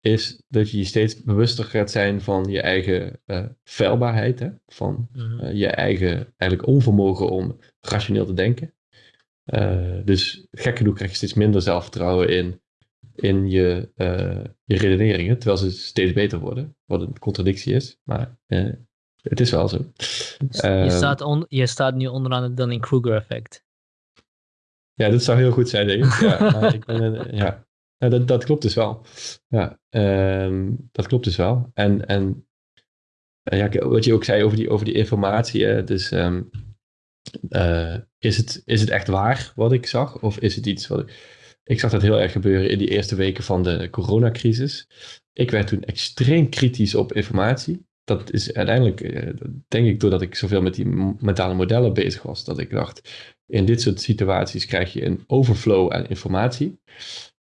is dat je je steeds bewuster gaat zijn van je eigen uh, feilbaarheid, hè? van uh, je eigen eigenlijk onvermogen om rationeel te denken. Uh, dus gek genoeg krijg je steeds minder zelfvertrouwen in, in je, je redeneringen, terwijl ze steeds beter worden, wat een contradictie is, maar het is wel zo. je, ehm, staat on, je staat nu onderaan het Dunning-Kruger-effect. Ja, dat zou heel goed zijn, denk ik. Ja, ik ben, ja. Ja, dat, dat klopt dus wel. Ja, um, dat klopt dus wel. En, en ja, wat je ook zei over die, over die informatie. Hè, dus um, uh, is, het, is het echt waar wat ik zag? Of is het iets wat ik... Ik zag dat heel erg gebeuren in die eerste weken van de coronacrisis. Ik werd toen extreem kritisch op informatie. Dat is uiteindelijk, uh, denk ik, doordat ik zoveel met die mentale modellen bezig was, dat ik dacht, in dit soort situaties krijg je een overflow aan informatie.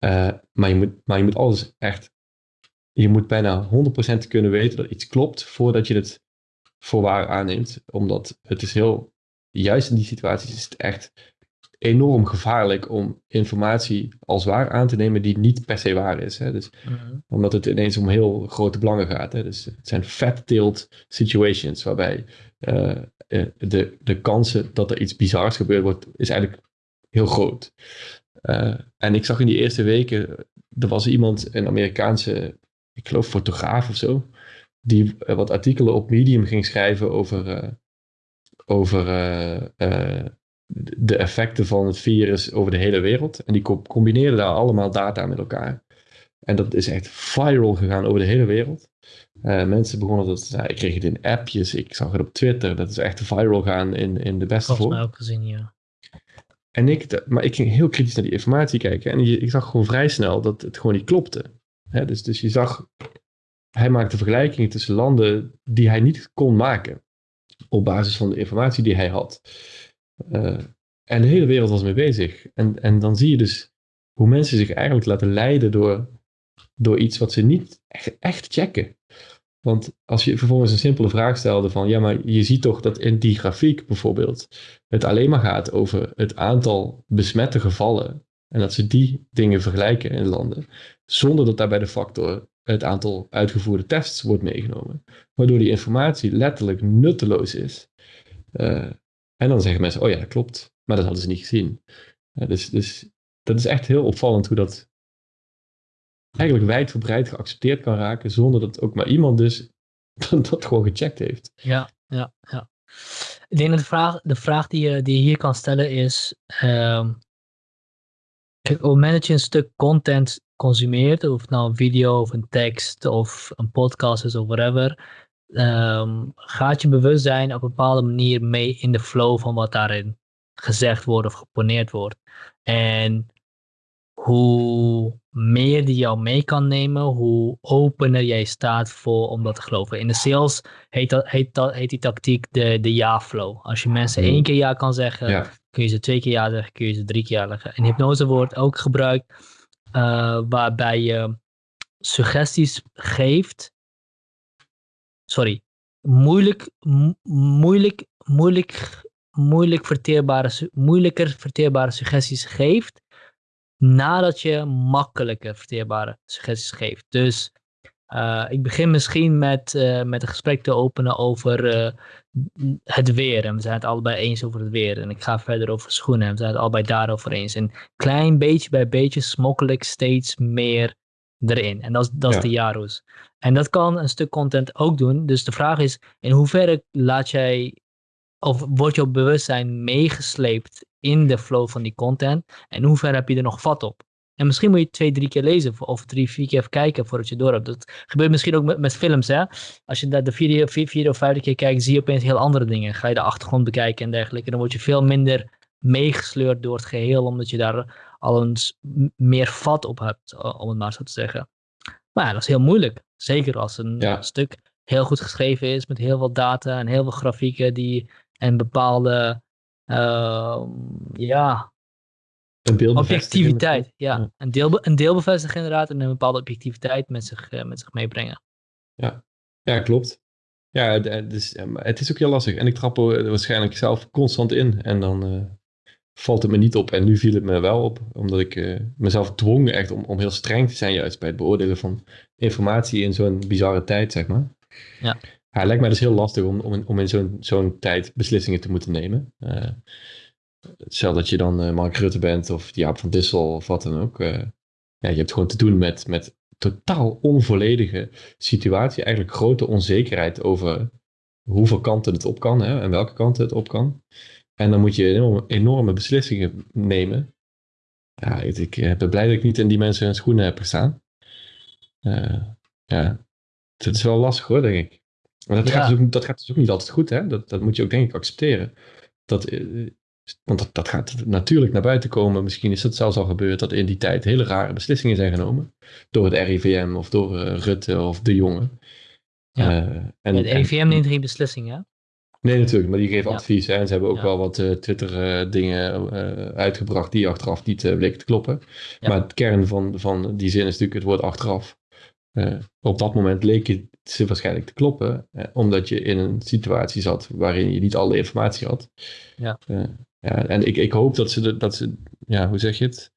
Uh, maar, je moet, maar je moet alles echt. Je moet bijna 100% kunnen weten dat iets klopt voordat je het voor waar aanneemt. Omdat het is heel. Juist in die situaties is het echt enorm gevaarlijk om informatie als waar aan te nemen die niet per se waar is. Hè? Dus, mhm. Omdat het ineens om heel grote belangen gaat. Hè? Dus het zijn fat-tailed situations waarbij uh, de, de kansen dat er iets bizars gebeurd wordt, is eigenlijk heel groot. Uh, en ik zag in die eerste weken, er was iemand, een Amerikaanse, ik geloof fotograaf of zo, die wat artikelen op Medium ging schrijven over, over de effecten van het virus over de hele wereld. En die combineerde daar allemaal data met elkaar. En dat is echt viral gegaan over de hele wereld. mensen begonnen dat, nou, ik kreeg het in appjes, ik zag het op Twitter, dat is echt viral gaan in, in de beste vorm. Volgens mij ook gezien, ja. En ik, maar ik ging heel kritisch naar die informatie kijken. En ik zag gewoon vrij snel dat het gewoon niet klopte. dus, dus je zag, hij maakte vergelijkingen tussen landen die hij niet kon maken. Op basis van de informatie die hij had. Uh, en de hele wereld was mee bezig. En, en dan zie je dus hoe mensen zich eigenlijk laten leiden door, door iets wat ze niet echt, echt checken. Want als je vervolgens een simpele vraag stelde van, ja, maar je ziet toch dat in die grafiek bijvoorbeeld het alleen maar gaat over het aantal besmette gevallen en dat ze die dingen vergelijken in landen, zonder dat daarbij de factor het aantal uitgevoerde tests wordt meegenomen, waardoor die informatie letterlijk nutteloos is. Uh, en dan zeggen mensen, oh ja, dat klopt, maar dat hadden ze niet gezien. Uh, dus, dus dat is echt heel opvallend hoe dat eigenlijk wijdverbreid geaccepteerd kan raken, zonder dat ook maar iemand dus dat gewoon gecheckt heeft. Ja, ja, ja. Ik denk dat de vraag, de vraag die, je, die hier kan stellen is, um, kijk, op het moment dat je een stuk content consumeert, of het nou een video of een tekst of een podcast is of whatever, um, gaat je bewustzijn op een bepaalde manier mee in de flow van wat daarin gezegd wordt of geponeerd wordt. En hoe meer die jou mee kan nemen, hoe opener jij staat voor om dat te geloven. In de sales heet, dat, heet, dat, heet die tactiek de, de ja-flow. Als je mensen mm. één keer ja kan zeggen, kun je ze twee keer ja zeggen, kun je ze drie keer ja zeggen. In hypnose wordt ook gebruikt uh, waarbij je suggesties geeft. Sorry, moeilijk, moeilijk, moeilijk, moeilijk verteerbare, moeilijker verteerbare suggesties geeft nadat je makkelijke verteerbare suggesties geeft. Dus uh, ik begin misschien met, uh, met een gesprek te openen over uh, het weer. En we zijn het allebei eens over het weer. En ik ga verder over schoenen. En we zijn het allebei daarover eens. En klein beetje bij beetje smokkel ik steeds meer erin. En dat is, dat is de Jaro's. En dat kan een stuk content ook doen. Dus de vraag is, in hoeverre laat jij, of wordt jouw bewustzijn meegesleept in de flow van die content. En hoe ver heb je er nog vat op? En misschien moet je twee, drie keer lezen of drie, vier keer even kijken voordat je door hebt. Dat gebeurt misschien ook met, met films. Hè? Als je de vierde, vier, vierde of vijfde keer kijkt, zie je opeens heel andere dingen. Ga je de achtergrond bekijken en dergelijke. Dan word je veel minder meegesleurd door het geheel, omdat je daar al eens meer vat op hebt, om het maar zo te zeggen. Maar ja, dat is heel moeilijk. Zeker als een Ja. stuk heel goed geschreven is met heel veel data en heel veel grafieken die en bepaalde ehm, ja, Een objectiviteit. Ja, Ja. Een, deel, een deelbevestiging inderdaad en een bepaalde objectiviteit met zich, eh, met zich meebrengen. Ja, klopt. Ja, is, ja, maar het is ook heel lastig. En ik trap er waarschijnlijk zelf constant in. En dan eh, valt het me niet op. En nu viel het me wel op. Omdat ik eh, mezelf dwong echt om, om heel streng te zijn juist bij het beoordelen van informatie in zo'n bizarre tijd, zeg maar. Ja. Ja, het lijkt mij dus heel lastig om, om in, om in zo'n zo'n tijd beslissingen te moeten nemen. Stel dat je dan eh, Mark Rutte bent of Jaap van Dissel of wat dan ook. eh, ja, je hebt gewoon te doen met, met totaal onvolledige situatie. Eigenlijk grote onzekerheid over hoeveel kanten het op kan hè, en welke kanten het op kan. En dan moet je enorme, enorme beslissingen nemen. Ja, ik, ik ben blij dat ik niet in die mensen hun schoenen heb gestaan. Eh, ja, het is wel lastig hoor, denk ik. Maar dat, Ja. gaat, dus ook, dat gaat dus ook niet altijd goed, hè? Dat, dat moet je ook denk ik accepteren. Dat, want dat, dat gaat natuurlijk naar buiten komen. Misschien is het zelfs al gebeurd dat in die tijd hele rare beslissingen zijn genomen. Door het RIVM of door eh, Rutte of de jongen. Ja. Eh, en, het RIVM neemt geen beslissing, hè? Nee, natuurlijk, maar die geven Ja. advies. Hè, en ze hebben ook Ja. wel wat Twitter-dingen uitgebracht die achteraf niet eh, bleken te kloppen. Ja. Maar het kern van, van die zin is natuurlijk het woord achteraf. Eh, op dat moment leek het ze waarschijnlijk te kloppen, eh, omdat je in een situatie zat waarin je niet alle informatie had. Ja. Eh, ja, en ik, ik hoop dat ze, de- dat ze, ja, hoe zeg je het?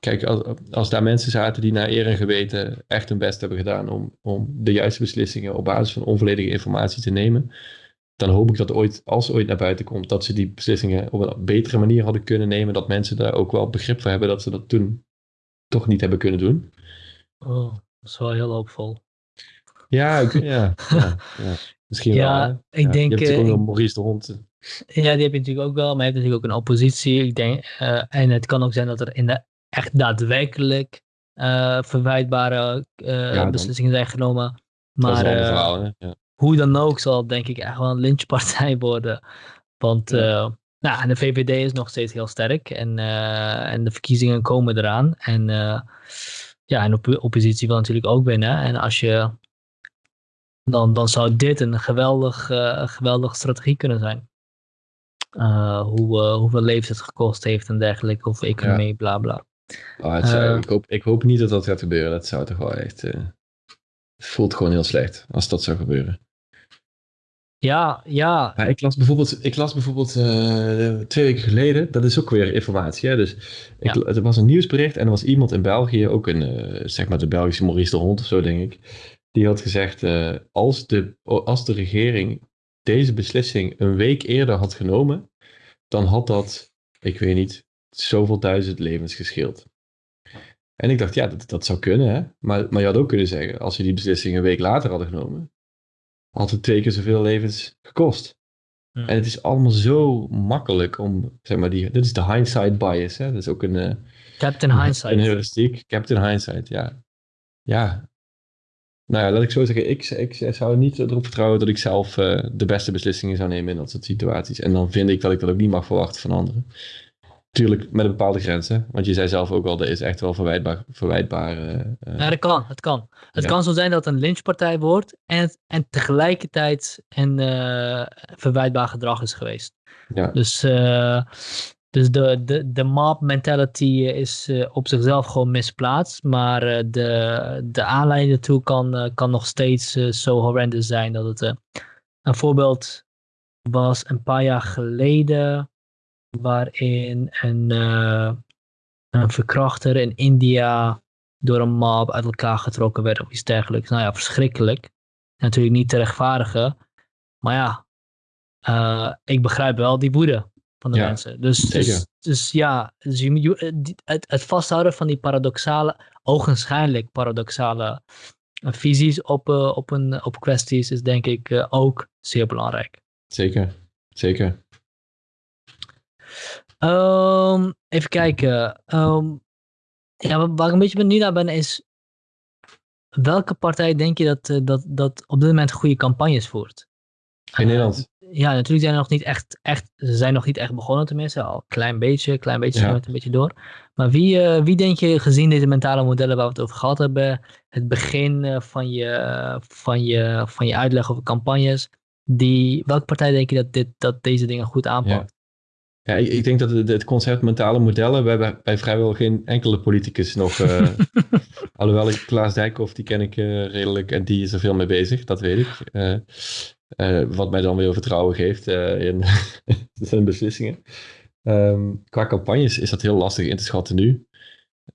Kijk, als, als daar mensen zaten die naar eer en geweten echt hun best hebben gedaan om, om de juiste beslissingen op basis van onvolledige informatie te nemen, dan hoop ik dat ooit, als ooit naar buiten komt, dat ze die beslissingen op een betere manier hadden kunnen nemen. Dat mensen daar ook wel begrip voor hebben dat ze dat toen toch niet hebben kunnen doen. Oh, dat is wel heel hoopvol. Ja, ik, ja, ja, ja. misschien Ja, wel. hè. ik Ja, denk, Je hebt eh, ook nog Maurice de Hond. Ja, die heb je natuurlijk ook wel, maar je hebt natuurlijk ook een oppositie. Ik denk, eh, en het kan ook zijn dat er in de echt daadwerkelijk eh, verwijtbare eh, beslissingen zijn genomen. Maar verhaal. Ja. hoe dan ook zal het denk ik echt wel een lynchpartij worden. Want Ja. nou, en de VVD is nog steeds heel sterk en, en de verkiezingen komen eraan. En ja, en de op oppositie wil natuurlijk ook winnen. En als je, dan, dan zou dit een geweldig, een geweldige strategie kunnen zijn. Eh, hoe, eh, hoeveel levens het gekost heeft en dergelijke, hoeveel economie, bla bla. Oh, het zou- Eh. ik, hoop, ik hoop niet dat dat gaat gebeuren. Dat zou toch wel echt... het voelt gewoon heel slecht als dat zou gebeuren. Ja, ja, Maar ik las bijvoorbeeld, ik las bijvoorbeeld twee weken geleden, dat is ook weer informatie. Hè? Dus ik, Ja. er was een nieuwsbericht en er was iemand in België, ook een, zeg maar de Belgische Maurice de Hond of zo denk ik, die had gezegd, als, de, als de regering deze beslissing een week eerder had genomen, dan had dat, ik weet niet, zoveel duizend levens gescheeld. En ik dacht, ja, dat, dat zou kunnen, hè? Maar, maar je had ook kunnen zeggen, als ze die beslissing een week later hadden genomen, had het twee keer zoveel levens gekost. En het is allemaal zo makkelijk om, zeg maar, die, dit is de hindsight bias, hè? Dat is ook een, eh, Captain Hindsight. een heuristiek. Captain Hindsight, ja. Ja. Nou ja, laat ik zo zeggen, ik, ik zou niet erop vertrouwen dat ik zelf eh, de beste beslissingen zou nemen in dat soort situaties. En dan vind ik dat ik dat ook niet mag verwachten van anderen. Tuurlijk met een bepaalde grenzen, want je zei zelf ook al, dat is echt wel verwijtbaar. verwijtbaar eh, eh, Ja, dat kan. Het kan. Het Ja. kan zo zijn dat het een lynchpartij wordt en, en tegelijkertijd een eh, verwijtbaar gedrag is geweest. ja. Dus, dus de, de, de mob mentality is eh, op zichzelf gewoon misplaatst, maar eh, de, de aanleiding ertoe kan, eh, kan nog steeds eh, zo horrendous zijn dat het... eh, een voorbeeld was een paar jaar geleden waarin een, eh, een verkrachter in India door een mob uit elkaar getrokken werd of iets dergelijks. Nou ja, verschrikkelijk. Natuurlijk niet te rechtvaardigen. Maar ja, eh, ik begrijp wel die woede van de Ja, mensen. Dus, dus, dus ja, dus je, je- eh, het, het vasthouden van die paradoxale, ogenschijnlijk paradoxale eh, visies op, eh, op, een, op kwesties is denk ik ook zeer belangrijk. Zeker, zeker. Ehm, even kijken. Ehm, ja, wa- waar ik een beetje benieuwd naar ben is. Welke partij denk je dat, dat, dat op dit moment goede campagnes voert? In Nederland. Ja, natuurlijk zijn er nog niet echt, echt, ze zijn nog niet echt begonnen tenminste, al een klein beetje, klein beetje Ja. het een beetje door. Maar wie, eh, wie denk je, gezien deze mentale modellen waar we het over gehad hebben, het begin eh, van, je, van, je, van je uitleg over campagnes, die, welke partij denk je dat, dit, dat deze dingen goed aanpakt? Ja, ik, ik denk dat het, het concept mentale modellen, we hebben bij vrijwel geen enkele politicus nog, eh, alhoewel ik Klaas Dijkhoff, die ken ik redelijk en die is er veel mee bezig, dat weet ik. Eh, wat mij dan weer vertrouwen geeft eh, in zijn beslissingen. Ehm, qua campagnes is dat heel lastig in te schatten nu.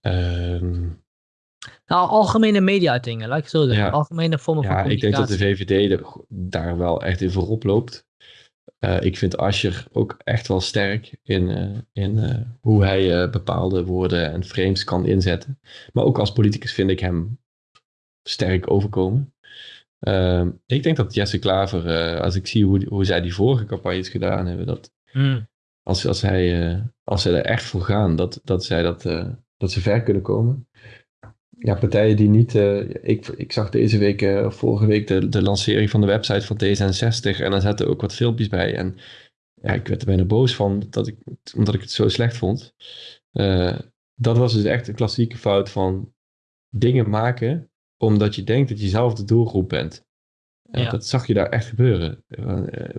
Ehm, Nou, algemene media-uitingen, laat ik zo zeggen. Ja. Algemene vormen van ja, ik denk dat de communicatie. VVD daar wel echt in voorop loopt. Eh, ik vind Ascher ook echt wel sterk in, in hoe hij bepaalde woorden en frames kan inzetten. Maar ook als politicus vind ik hem sterk overkomen. Ehm, ik denk dat Jesse Klaver, eh, als ik zie hoe, hoe zij die vorige campagnes gedaan hebben, dat Hmm. als, als, hij, eh, als ze er echt voor gaan, dat, dat, zij dat, eh, dat ze ver kunnen komen. Ja, partijen die niet. ik, ik zag deze week, of vorige week, de, de lancering van de website van D66. En daar zaten ook wat filmpjes bij. En ja, ik werd er bijna boos van, dat ik, omdat ik het zo slecht vond. Dat was dus echt een klassieke fout van dingen maken omdat je denkt dat je zelf de doelgroep bent. En Ja. dat zag je daar echt gebeuren. Eh, eh,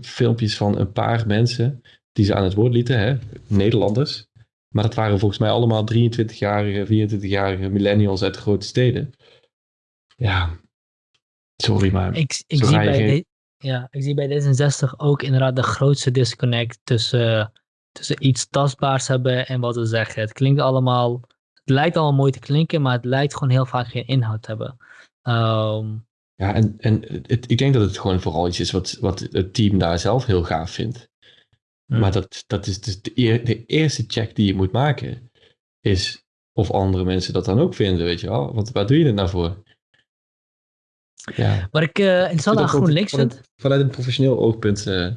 filmpjes van een paar mensen die ze aan het woord lieten, hè? Nederlanders. Maar dat waren volgens mij allemaal 23-jarige, 24-jarige millennials uit de grote steden. Ja, sorry, maar Ik, ik, zie bij geen- de- ja, ik zie bij D66 ook inderdaad de grootste disconnect tussen, tussen iets tastbaars hebben en wat ze zeggen. Het klinkt allemaal, lijkt allemaal mooi te klinken, maar het lijkt gewoon heel vaak geen inhoud te hebben. Ehm, ja, en, en het, ik denk dat het gewoon vooral iets is wat, wat het team daar zelf heel gaaf vindt. Hmm. Maar dat, dat is dus de, eer- de eerste check die je moet maken, is of andere mensen dat dan ook vinden, weet je wel. Want waar doe je het nou voor? Ja. wat ik eh interessant aan Vanuit- GroenLinks vind, vanuit, vanuit een professioneel oogpunt eh,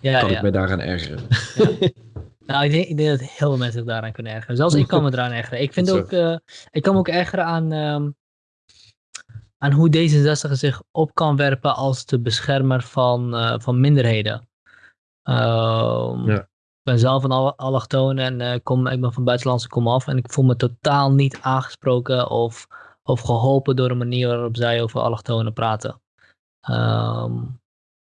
ja, kan ja. ik me daaraan ergeren. Nou, ik denk, ik denk dat heel veel mensen zich daaraan kunnen ergeren. Zelfs ik kan me eraan ergeren. Ik vind ook, eh, ik kan me ook ergeren aan, ehm, aan hoe D66 zich op kan werpen als de beschermer van, eh, van minderheden. Ehm, Ja. Ik ben zelf een al- allochtoon en eh, kom, ik ben van buitenlandse komaf en ik voel me totaal niet aangesproken of, of geholpen door de manier waarop zij over allochtonen praten. Ehm,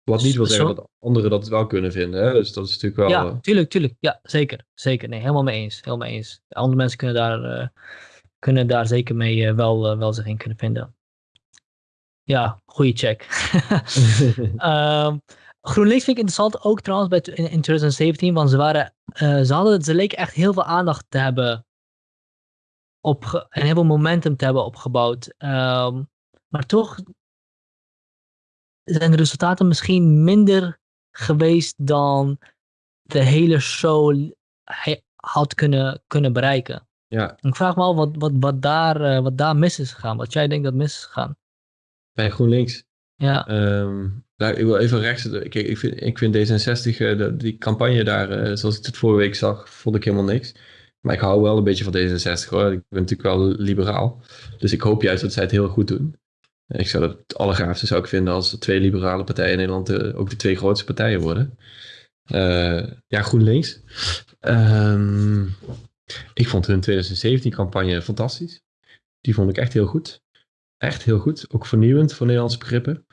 Wat niet wil zeggen dat anderen dat wel kunnen vinden. Hè? Dus dat is natuurlijk wel... Ja, eh, tuurlijk, tuurlijk. Ja, zeker. Zeker. Nee, helemaal mee eens. Helemaal mee eens. Andere mensen kunnen daar, eh, kunnen daar zeker mee eh, wel, wel zich in kunnen vinden. Ja, goede check. Ehm, GroenLinks vind ik interessant ook trouwens bij, in, in 2017, want ze, waren, ze, hadden, ze leken echt heel veel aandacht te hebben opge en heel veel momentum te hebben opgebouwd. Ehm, maar toch zijn de resultaten misschien minder geweest dan de hele show had kunnen, kunnen bereiken. ja, Ik vraag me af wat, wat, wat, daar, eh, wat daar mis is gegaan. Wat jij denkt dat mis is gegaan. bij GroenLinks. Ja, Ehm, nou, ik wil even rechts. Kijk, ik vind, ik vind D66, eh, de- die campagne daar, eh, zoals ik het vorige week zag, vond ik helemaal niks. Maar ik hou wel een beetje van D66 hoor. Ik ben natuurlijk wel liberaal. Dus ik hoop juist dat zij het heel goed doen. Ik zou dat het allergaafste zou ik vinden als de twee liberale partijen in Nederland eh, ook de twee grootste partijen worden. Eh, ja, GroenLinks. Ehm, ik vond hun 2017-campagne fantastisch. Die vond ik echt heel goed. Echt heel goed. Ook vernieuwend voor Nederlandse begrippen.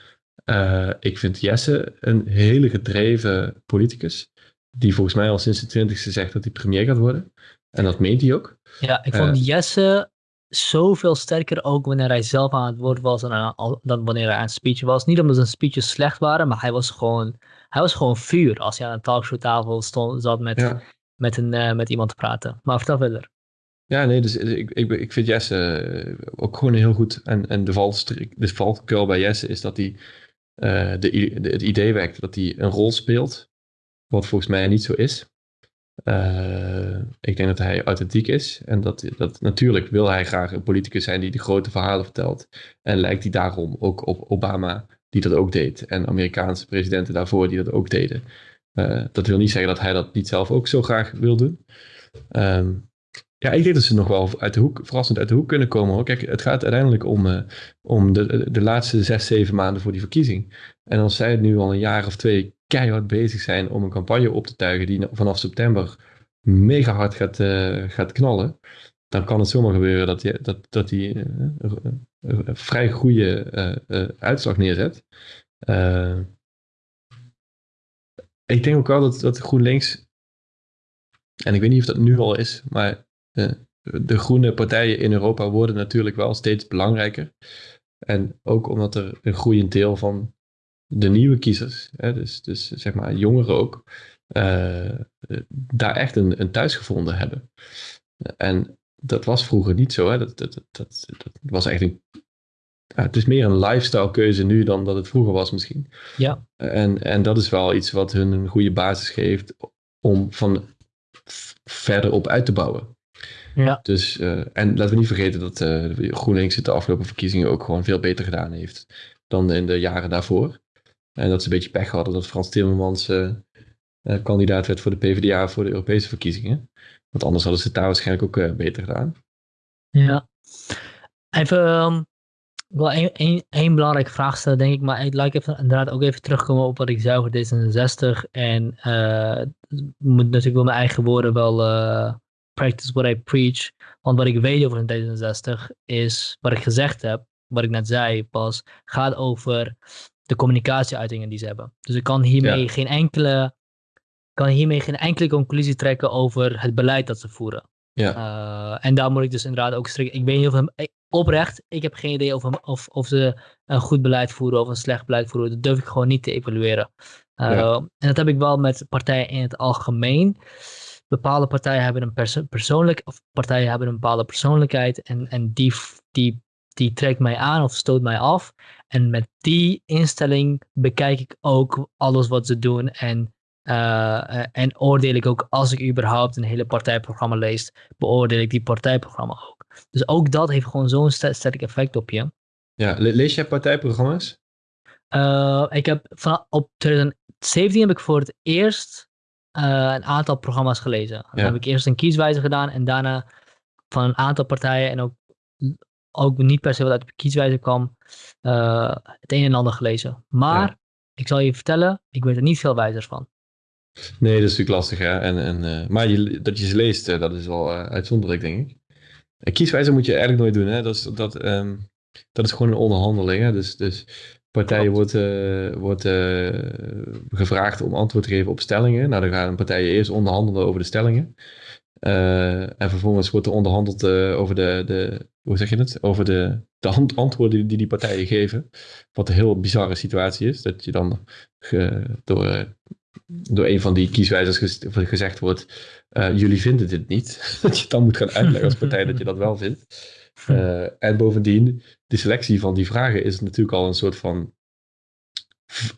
Eh, ik vind Jesse een hele gedreven politicus. Die volgens mij al sinds de twintigste zegt dat hij premier gaat worden. En dat meent hij ook. ja ik vond. Jesse zoveel sterker ook wanneer hij zelf aan het woord was dan, wanneer hij aan het speechen was. Niet omdat zijn speeches slecht waren, maar hij was gewoon, hij was gewoon vuur als hij aan een talkshowtafel stond, zat met, Ja. met, een, eh, met iemand te praten. Maar vertel verder. Ja, nee, dus ik, ik, ik vind Jesse eh, ook gewoon heel goed. En, en de, valstrik, de valkuil bij Jesse is dat hij eh, de, de- het idee wekt dat hij een rol speelt. Wat volgens mij niet zo is. Eh, ik denk dat hij authentiek is. En dat, dat natuurlijk wil hij graag een politicus zijn die de grote verhalen vertelt. En lijkt hij daarom ook op Obama, die dat ook deed. En Amerikaanse presidenten daarvoor die dat ook deden. Eh, dat wil niet zeggen dat hij dat niet zelf ook zo graag wil doen. Ehm, ja, ik denk dat ze nog wel uit de hoek, verrassend uit de hoek kunnen komen. Hoor. Kijk, het gaat uiteindelijk om, eh, om de, de laatste zes, zeven maanden voor die verkiezing. En als zij het nu al een jaar of twee keihard bezig zijn om een campagne op te tuigen die vanaf september mega hard gaat, uh, gaat knallen, dan kan het zomaar gebeuren dat die, dat, dat die een vrij goede uitslag neerzet. ik denk ook wel dat, dat GroenLinks, en ik weet niet of dat nu al is, maar de groene partijen in Europa worden natuurlijk wel steeds belangrijker. En ook omdat er een groeiend deel van de nieuwe kiezers, hè, dus, dus zeg maar jongeren ook, uh, daar echt een, een thuis gevonden hebben. En dat was vroeger niet zo. Hè. Dat, dat, dat, dat, was echt een. Ja, het is meer een lifestyle keuze nu dan dat het vroeger was misschien. Ja. En, en dat is wel iets wat hun een goede basis geeft om van verder op uit te bouwen. Ja. Dus, uh, en laten we niet vergeten dat uh, GroenLinks het de afgelopen verkiezingen ook gewoon veel beter gedaan heeft dan in de jaren daarvoor. En dat ze een beetje pech hadden dat Frans Timmermans uh, kandidaat werd voor de PvdA voor de Europese verkiezingen. Want anders hadden ze het daar waarschijnlijk ook beter gedaan. Ja. Even um, wel één, belangrijke vraag stellen, denk ik. Maar ik laat even, inderdaad ook even terugkomen op wat ik zei over D66. En ik moet natuurlijk wel mijn eigen woorden wel practice what I preach. Want wat ik weet over een D66 is, wat ik gezegd heb, wat ik net zei pas, gaat over de communicatieuitingen die ze hebben. Dus ik kan hiermee geen enkele kan hiermee geen enkele conclusie trekken over het beleid dat ze voeren. Ja. Uh, en daar moet ik dus inderdaad ook strikken. Ik weet niet of hem, oprecht, ik heb geen idee of, hem, of, of ze een goed beleid voeren of een slecht beleid voeren. Dat durf ik gewoon niet te evalueren. Uh, ja. En dat heb ik wel met partijen in het algemeen bepaalde partijen hebben een perso persoonlijk, of partijen hebben een bepaalde persoonlijkheid en, en die, die, die trekt mij aan of stoot mij af. En met die instelling bekijk ik ook alles wat ze doen en, uh, en oordeel ik ook als ik überhaupt een hele partijprogramma lees, beoordeel ik die partijprogramma ook. Dus ook dat heeft gewoon zo'n sterk effect op je. Ja, lees jij partijprogramma's? Uh, ik heb van, op 2017 heb ik voor het eerst uh, een aantal programma's gelezen. Dan heb ik eerst een kieswijzer gedaan en daarna van een aantal partijen en ook, ook niet per se wat uit de kieswijzer kwam, uh, het een en ander gelezen. Maar ja. ik zal je vertellen, ik weet er niet veel wijzers van. Nee, dat is natuurlijk lastig. Hè? En, en, uh, maar je, dat je ze leest, dat is wel uitzonderlijk, denk ik. Een kieswijzer moet je eigenlijk nooit doen. Hè? Dat, is, dat, um, dat is gewoon een onderhandeling. Hè? Dus, dus partijen wordt, wordt gevraagd om antwoord te geven op stellingen. Nou, dan gaan partijen eerst onderhandelen over de stellingen. Uh, en vervolgens wordt er onderhandeld over de, de, hoe zeg je het? Over de, de antwoorden die die partijen geven. Wat een heel bizarre situatie is. Dat je dan ge, door, door een van die kieswijzers gezegd wordt, jullie vinden dit niet. dat je dan moet gaan uitleggen als partij dat je dat wel vindt. Uh, en bovendien, de selectie van die vragen is natuurlijk al een soort van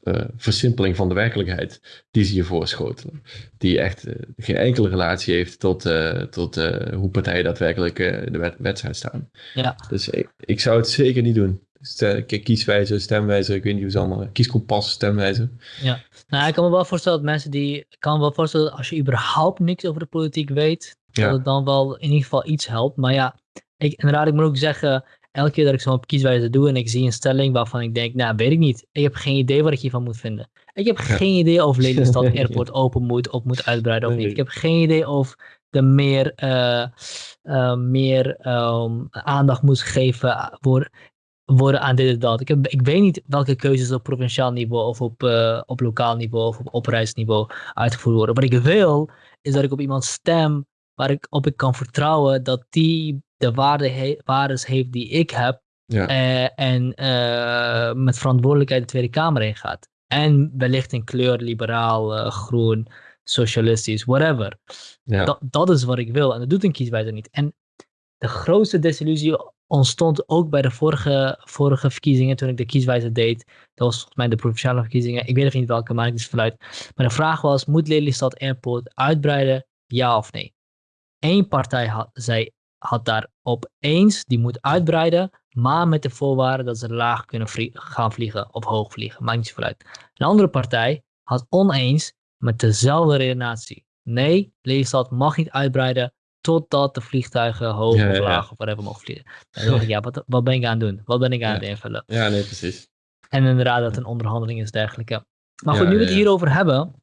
uh, versimpeling van de werkelijkheid die ze je voorschotelen. Die echt uh, geen enkele relatie heeft tot, tot hoe partijen daadwerkelijk in de wedstrijd staan. Ja. Dus ik, ik, zou het zeker niet doen. Kieswijzer, stemwijzer, ik weet niet hoe ze allemaal, kieskompas, stemwijzer. Ja, nou ik kan me wel voorstellen dat mensen die, ik kan me wel voorstellen dat als je überhaupt niks over de politiek weet, dat het dan wel in ieder geval iets helpt. Maar ja, ik, inderdaad, ik moet ook zeggen, elke keer dat ik zo'n kieswijze doe en ik zie een stelling waarvan ik denk, nou, weet ik niet. Ik heb geen idee wat ik hiervan moet vinden. Ik heb geen idee of Lelystad Airport open moet of moet uitbreiden of niet. Ik heb geen idee of de meer, uh, uh, meer um, aandacht moet geven worden, worden aan dit en dat. Ik, heb, ik weet niet welke keuzes op provinciaal niveau of op, uh, op lokaal niveau of op oprijsniveau uitgevoerd worden. Wat ik wil, is dat ik op iemand stem waar ik op ik kan vertrouwen dat die de waarde he waardes heeft die ik heb. Ja. Uh, en uh, met verantwoordelijkheid de Tweede Kamer in gaat. En wellicht in kleur, liberaal, uh, groen, socialistisch, whatever. Ja. Dat, dat is wat ik wil. En dat doet een kieswijzer niet. En de grootste desillusie ontstond ook bij de vorige, vorige verkiezingen, toen ik de kieswijzer deed. Dat was volgens mij de provinciale verkiezingen. Ik weet even niet welke, maar ik dus vanuit. Maar de vraag was, moet Lelystad Airport uitbreiden? Ja of nee? Eén partij had, zei had daarop eens, die moet uitbreiden, maar met de voorwaarde dat ze laag kunnen gaan vliegen of hoog vliegen. Maakt niet zoveel uit. Een andere partij had oneens met dezelfde redenatie. Nee, Lelystad mag niet uitbreiden totdat de vliegtuigen hoog ja, of laag ja. of whatever mogen vliegen. Dan dacht ik, ja, wat, wat ben ik aan het doen? Wat ben ik aan het invullen? Ja, nee, precies. En inderdaad dat een onderhandeling is dergelijke. Maar goed, nu we het hierover hebben.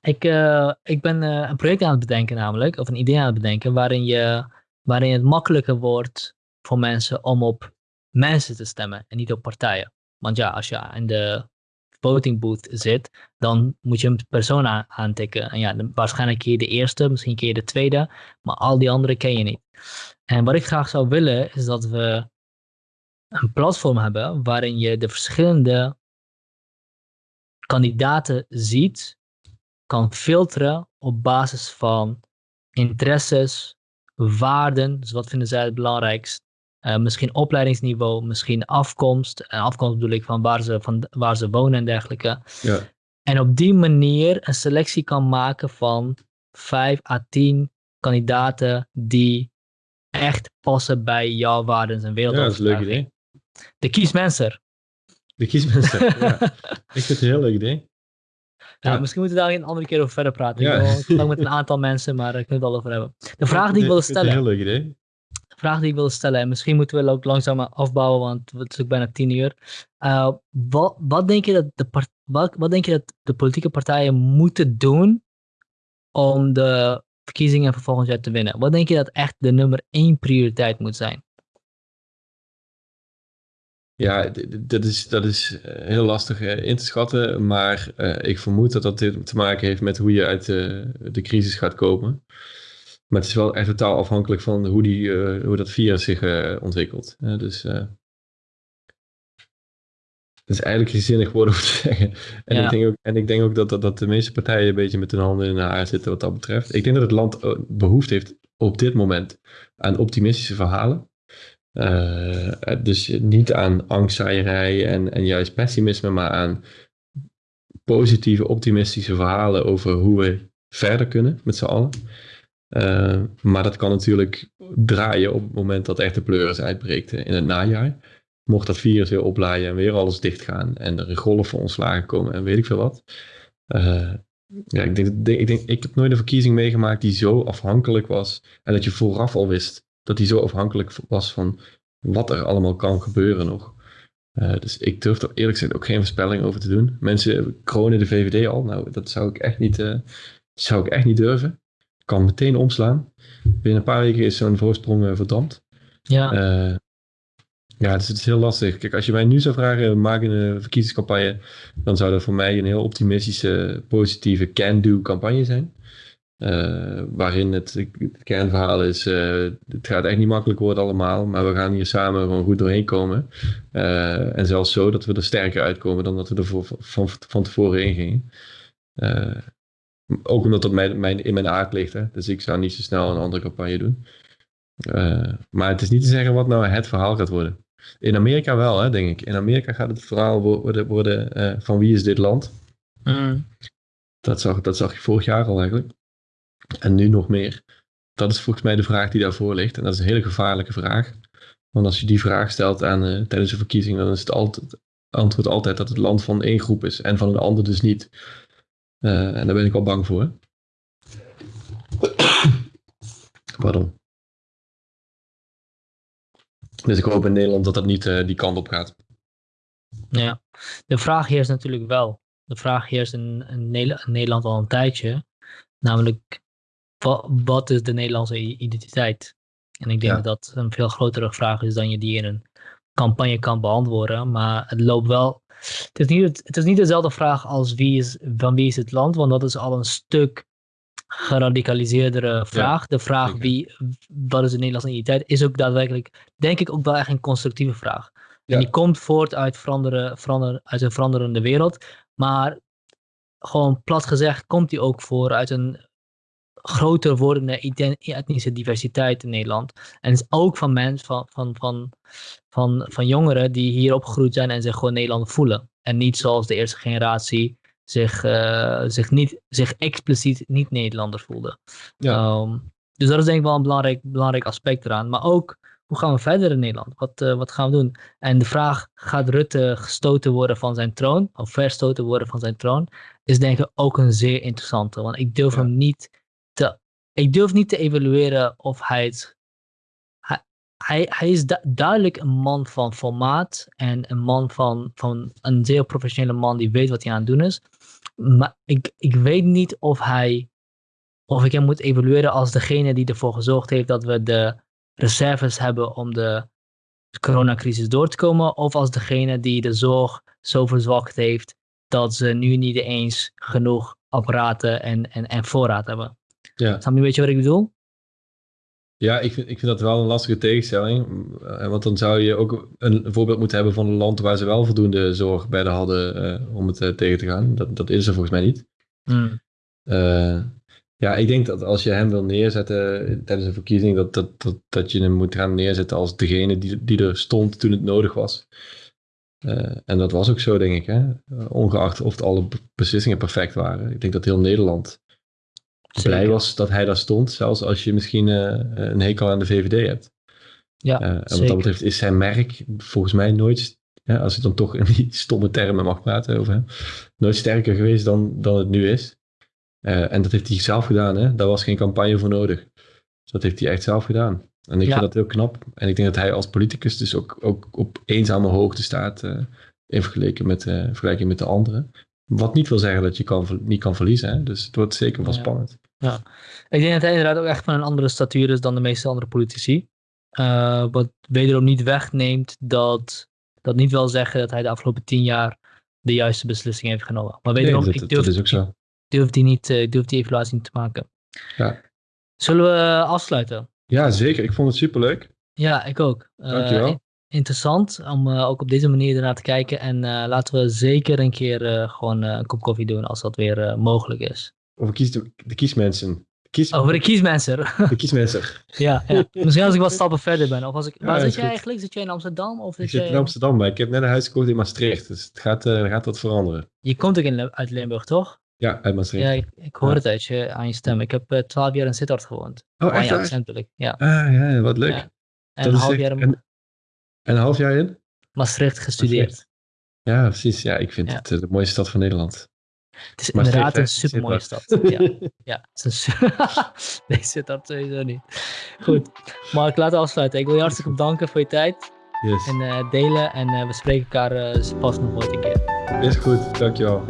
Ik, uh, ik ben uh, een project aan het bedenken namelijk, of een idee aan het bedenken, waarin, je, waarin het makkelijker wordt voor mensen om op mensen te stemmen en niet op partijen. Want ja, als je in de voting booth zit, dan moet je een persoon aantikken. En ja, waarschijnlijk keer de eerste, misschien keer de tweede, maar al die andere ken je niet. En wat ik graag zou willen, is dat we een platform hebben waarin je de verschillende kandidaten ziet, kan filteren op basis van interesses, waarden, dus wat vinden zij het belangrijkst, uh, misschien opleidingsniveau, misschien afkomst. En afkomst bedoel ik van waar ze, van waar ze wonen en dergelijke. Ja. En op die manier een selectie kan maken van 5 à 10 kandidaten die echt passen bij jouw waarden en wereld. Ja, dat is een leuk idee. De kiesmenser. De kiesmenser, ja. Ik vind het een heel leuk idee. Ja, misschien moeten we daar een andere keer over verder praten. Ja. Ik wil met een aantal mensen, maar daar kunnen we het al over hebben. De vraag die ik wilde stellen. heel leuk idee vraag die ik wilde stellen. En misschien moeten we ook langzaam afbouwen, want het is ook bijna tien uur. Uh, wat, wat, denk je dat de wat, wat denk je dat de politieke partijen moeten doen om de verkiezingen van volgend jaar te winnen? Wat denk je dat echt de nummer één prioriteit moet zijn? Ja, dat is, dat is eh, heel lastig eh, in te schatten, maar ik vermoed dat dat te maken heeft met hoe je uit de, de crisis gaat komen. Maar het is wel echt totaal afhankelijk van hoe, die, uh, hoe dat virus zich uh, ontwikkelt. Dus het is eigenlijk gezinnig woorden om te zeggen. En, ja. ik, denk ook, en ik denk ook dat, dat, dat de meeste partijen een beetje met hun handen in de haar zitten wat dat betreft. Ik denk dat het land behoefte heeft op dit moment aan optimistische verhalen. Dus niet aan angstzaaierij en, en juist pessimisme, maar aan positieve, optimistische verhalen over hoe we verder kunnen met z'n allen. Uh, maar dat kan natuurlijk draaien op het moment dat echt de pleuris uitbreekt in het najaar. Mocht dat virus weer oplaaien en weer alles dichtgaan en er van ontslagen komen en weet ik veel wat. Ja, ik, denk, ik, denk, ik heb nooit een verkiezing meegemaakt die zo afhankelijk was en dat je vooraf al wist dat die zo afhankelijk was van wat er allemaal kan gebeuren nog. Uh, dus ik durf er eerlijk gezegd ook geen voorspelling over te doen. Mensen kronen de VVD al. Nou, dat zou ik echt niet, zou ik echt niet durven kan meteen omslaan. Binnen een paar weken is zo'n voorsprong uh, verdampt. Ja. Uh, ja, dus het is heel lastig. Kijk, als je mij nu zou vragen, maak een verkiezingscampagne, dan zou dat voor mij een heel optimistische, positieve can-do campagne zijn. Uh, waarin het, het, kernverhaal is, het gaat echt niet makkelijk worden allemaal, maar we gaan hier samen gewoon goed doorheen komen. en zelfs zo dat we er sterker uitkomen dan dat we er voor, van, van tevoren in gingen. Ook omdat dat mijn, mijn, in mijn aard ligt. Hè? Dus ik zou niet zo snel een andere campagne doen. Maar het is niet te zeggen wat nou het verhaal gaat worden. In Amerika wel, hè, denk ik. In Amerika gaat het verhaal worden, worden van wie is dit land? Mm. Dat, zag, dat zag je vorig jaar al eigenlijk. En nu nog meer. Dat is volgens mij de vraag die daarvoor ligt. En dat is een hele gevaarlijke vraag. Want als je die vraag stelt aan, uh, tijdens een verkiezing, dan is het altijd, antwoord altijd dat het land van één groep is en van een ander dus niet. Uh, en daar ben ik al bang voor. Pardon. Dus ik hoop in Nederland dat dat niet uh, die kant op gaat. Ja, de vraag hier is natuurlijk wel. De vraag heerst in, in, Nederland al een tijdje. Namelijk, wat is de Nederlandse identiteit? En ik denk ja. dat dat een veel grotere vraag is dan je die in een campagne kan beantwoorden. Maar het loopt wel het is niet, het is niet dezelfde vraag als wie is, van wie is het land, want dat is al een stuk geradicaliseerdere vraag. de vraag wie, wat is de Nederlandse identiteit, is ook daadwerkelijk, denk ik, ook wel echt een constructieve vraag. En die komt voort uit, veranderen, verander, uit een veranderende wereld, maar gewoon plat gezegd komt die ook voor uit een groter wordende etnische diversiteit in Nederland. En is ook van mensen, van, van, van, van, van jongeren die hier opgegroeid zijn en zich gewoon Nederlander voelen. En niet zoals de eerste generatie zich, uh, zich, niet, zich expliciet niet Nederlander voelde. Ja. Um, dus dat is denk ik wel een belangrijk, belangrijk aspect eraan. Maar ook, hoe gaan we verder in Nederland? Wat, uh, wat gaan we doen? En de vraag, gaat Rutte gestoten worden van zijn troon? Of verstoten worden van zijn troon? Is denk ik ook een zeer interessante. Want ik durf ja. hem niet ik durf niet te evalueren of hij het, hij, hij is du- duidelijk een man van formaat en een man van, van een zeer professionele man die weet wat hij aan het doen is. Maar ik, ik weet niet of hij, of ik hem moet evalueren als degene die ervoor gezorgd heeft dat we de reserves hebben om de coronacrisis door te komen, of als degene die de zorg zo verzwakt heeft dat ze nu niet eens genoeg apparaten en, en, en voorraad hebben. Ja. Je een beetje wat ik bedoel? Ja, ik vind, ik vind dat wel een lastige tegenstelling. Eh, Want dan zou je ook een voorbeeld moeten hebben van een land waar ze wel voldoende zorg bij de hadden eh, om het eh, tegen te gaan. Dat, dat is er volgens mij niet. Hmm. Ja, ik denk dat als je hem wil neerzetten tijdens een verkiezing, dat, dat, dat, dat je hem moet gaan neerzetten als degene die, die er stond toen het nodig was. En dat was ook zo, denk ik. Hè? Ongeacht of alle beslissingen perfect waren. Ik denk dat heel Nederland blij Zeker. was dat hij daar stond. Zelfs als je misschien eh, een hekel aan de VVD hebt. Ja, Eh, en wat dat betreft is zijn merk volgens mij nooit, ja, als ik dan toch in die stomme termen mag praten over hem, nooit sterker geweest dan, dan het nu is. Eh, en dat heeft hij zelf gedaan, hè? daar was geen campagne voor nodig. Dus dat heeft hij echt zelf gedaan. En ik Ja. vind dat heel knap. En ik denk dat hij als politicus dus ook, ook op eenzame hoogte staat eh, in vergelijking met, eh, vergelijking met de anderen. Wat niet wil zeggen dat je kan, niet kan verliezen. Hè? Dus het wordt zeker wel Ja. spannend. Ik denk dat hij inderdaad ook echt van een andere statuur is dan de meeste andere politici. Eh, wat wederom niet wegneemt dat dat niet wil zeggen dat hij de afgelopen tien jaar de juiste beslissing heeft genomen. Maar Nee, wederom, dat, ik dat durf, is ook zo. ik durf die niet, eh, ik durf die evaluatie niet te maken. Ja. Zullen we eh, afsluiten? Ja, zeker. Ik vond het superleuk. Ja, ik ook. Dankjewel. in- interessant om ook op deze manier ernaar te kijken. En laten we zeker een keer gewoon een kop koffie doen als dat weer mogelijk is. Over kies de, de kiesmensen. Kies, Over de kiesmensen. de kiesmensen. ja, ja. Misschien als ik wat stappen verder ben. Of als ik, Ja, waar zit jij goed. eigenlijk? Zit jij in Amsterdam? Of Ik zit jij, in Amsterdam, maar ik heb net een huis gekocht in Maastricht. Dus het gaat, eh, gaat wat veranderen. Je komt ook in, uit Limburg, toch? Ja, uit Maastricht. Ja, ik, ik hoor Ja. het uit je, aan je stem. Ik heb eh, twaalf jaar in Sittard gewoond. oh, aan echt je waar? accent bedoel ik. Ja. Ah, ja, wat leuk. Ja. En een half echt- jaar in en, en een half jaar in? Maastricht gestudeerd. Ja, precies. Ja, ik vind Ja. het eh, de mooiste stad van Nederland. Het is Maastricht, inderdaad een supermooie stad. Ja, ja. Het is een nee, Sittard sowieso niet. Goed, Mark, laten we afsluiten. Ik wil je hartstikke bedanken voor je tijd Yes. en eh, delen. En eh, we spreken elkaar eh, vast nog ooit een keer. Is goed, dankjewel.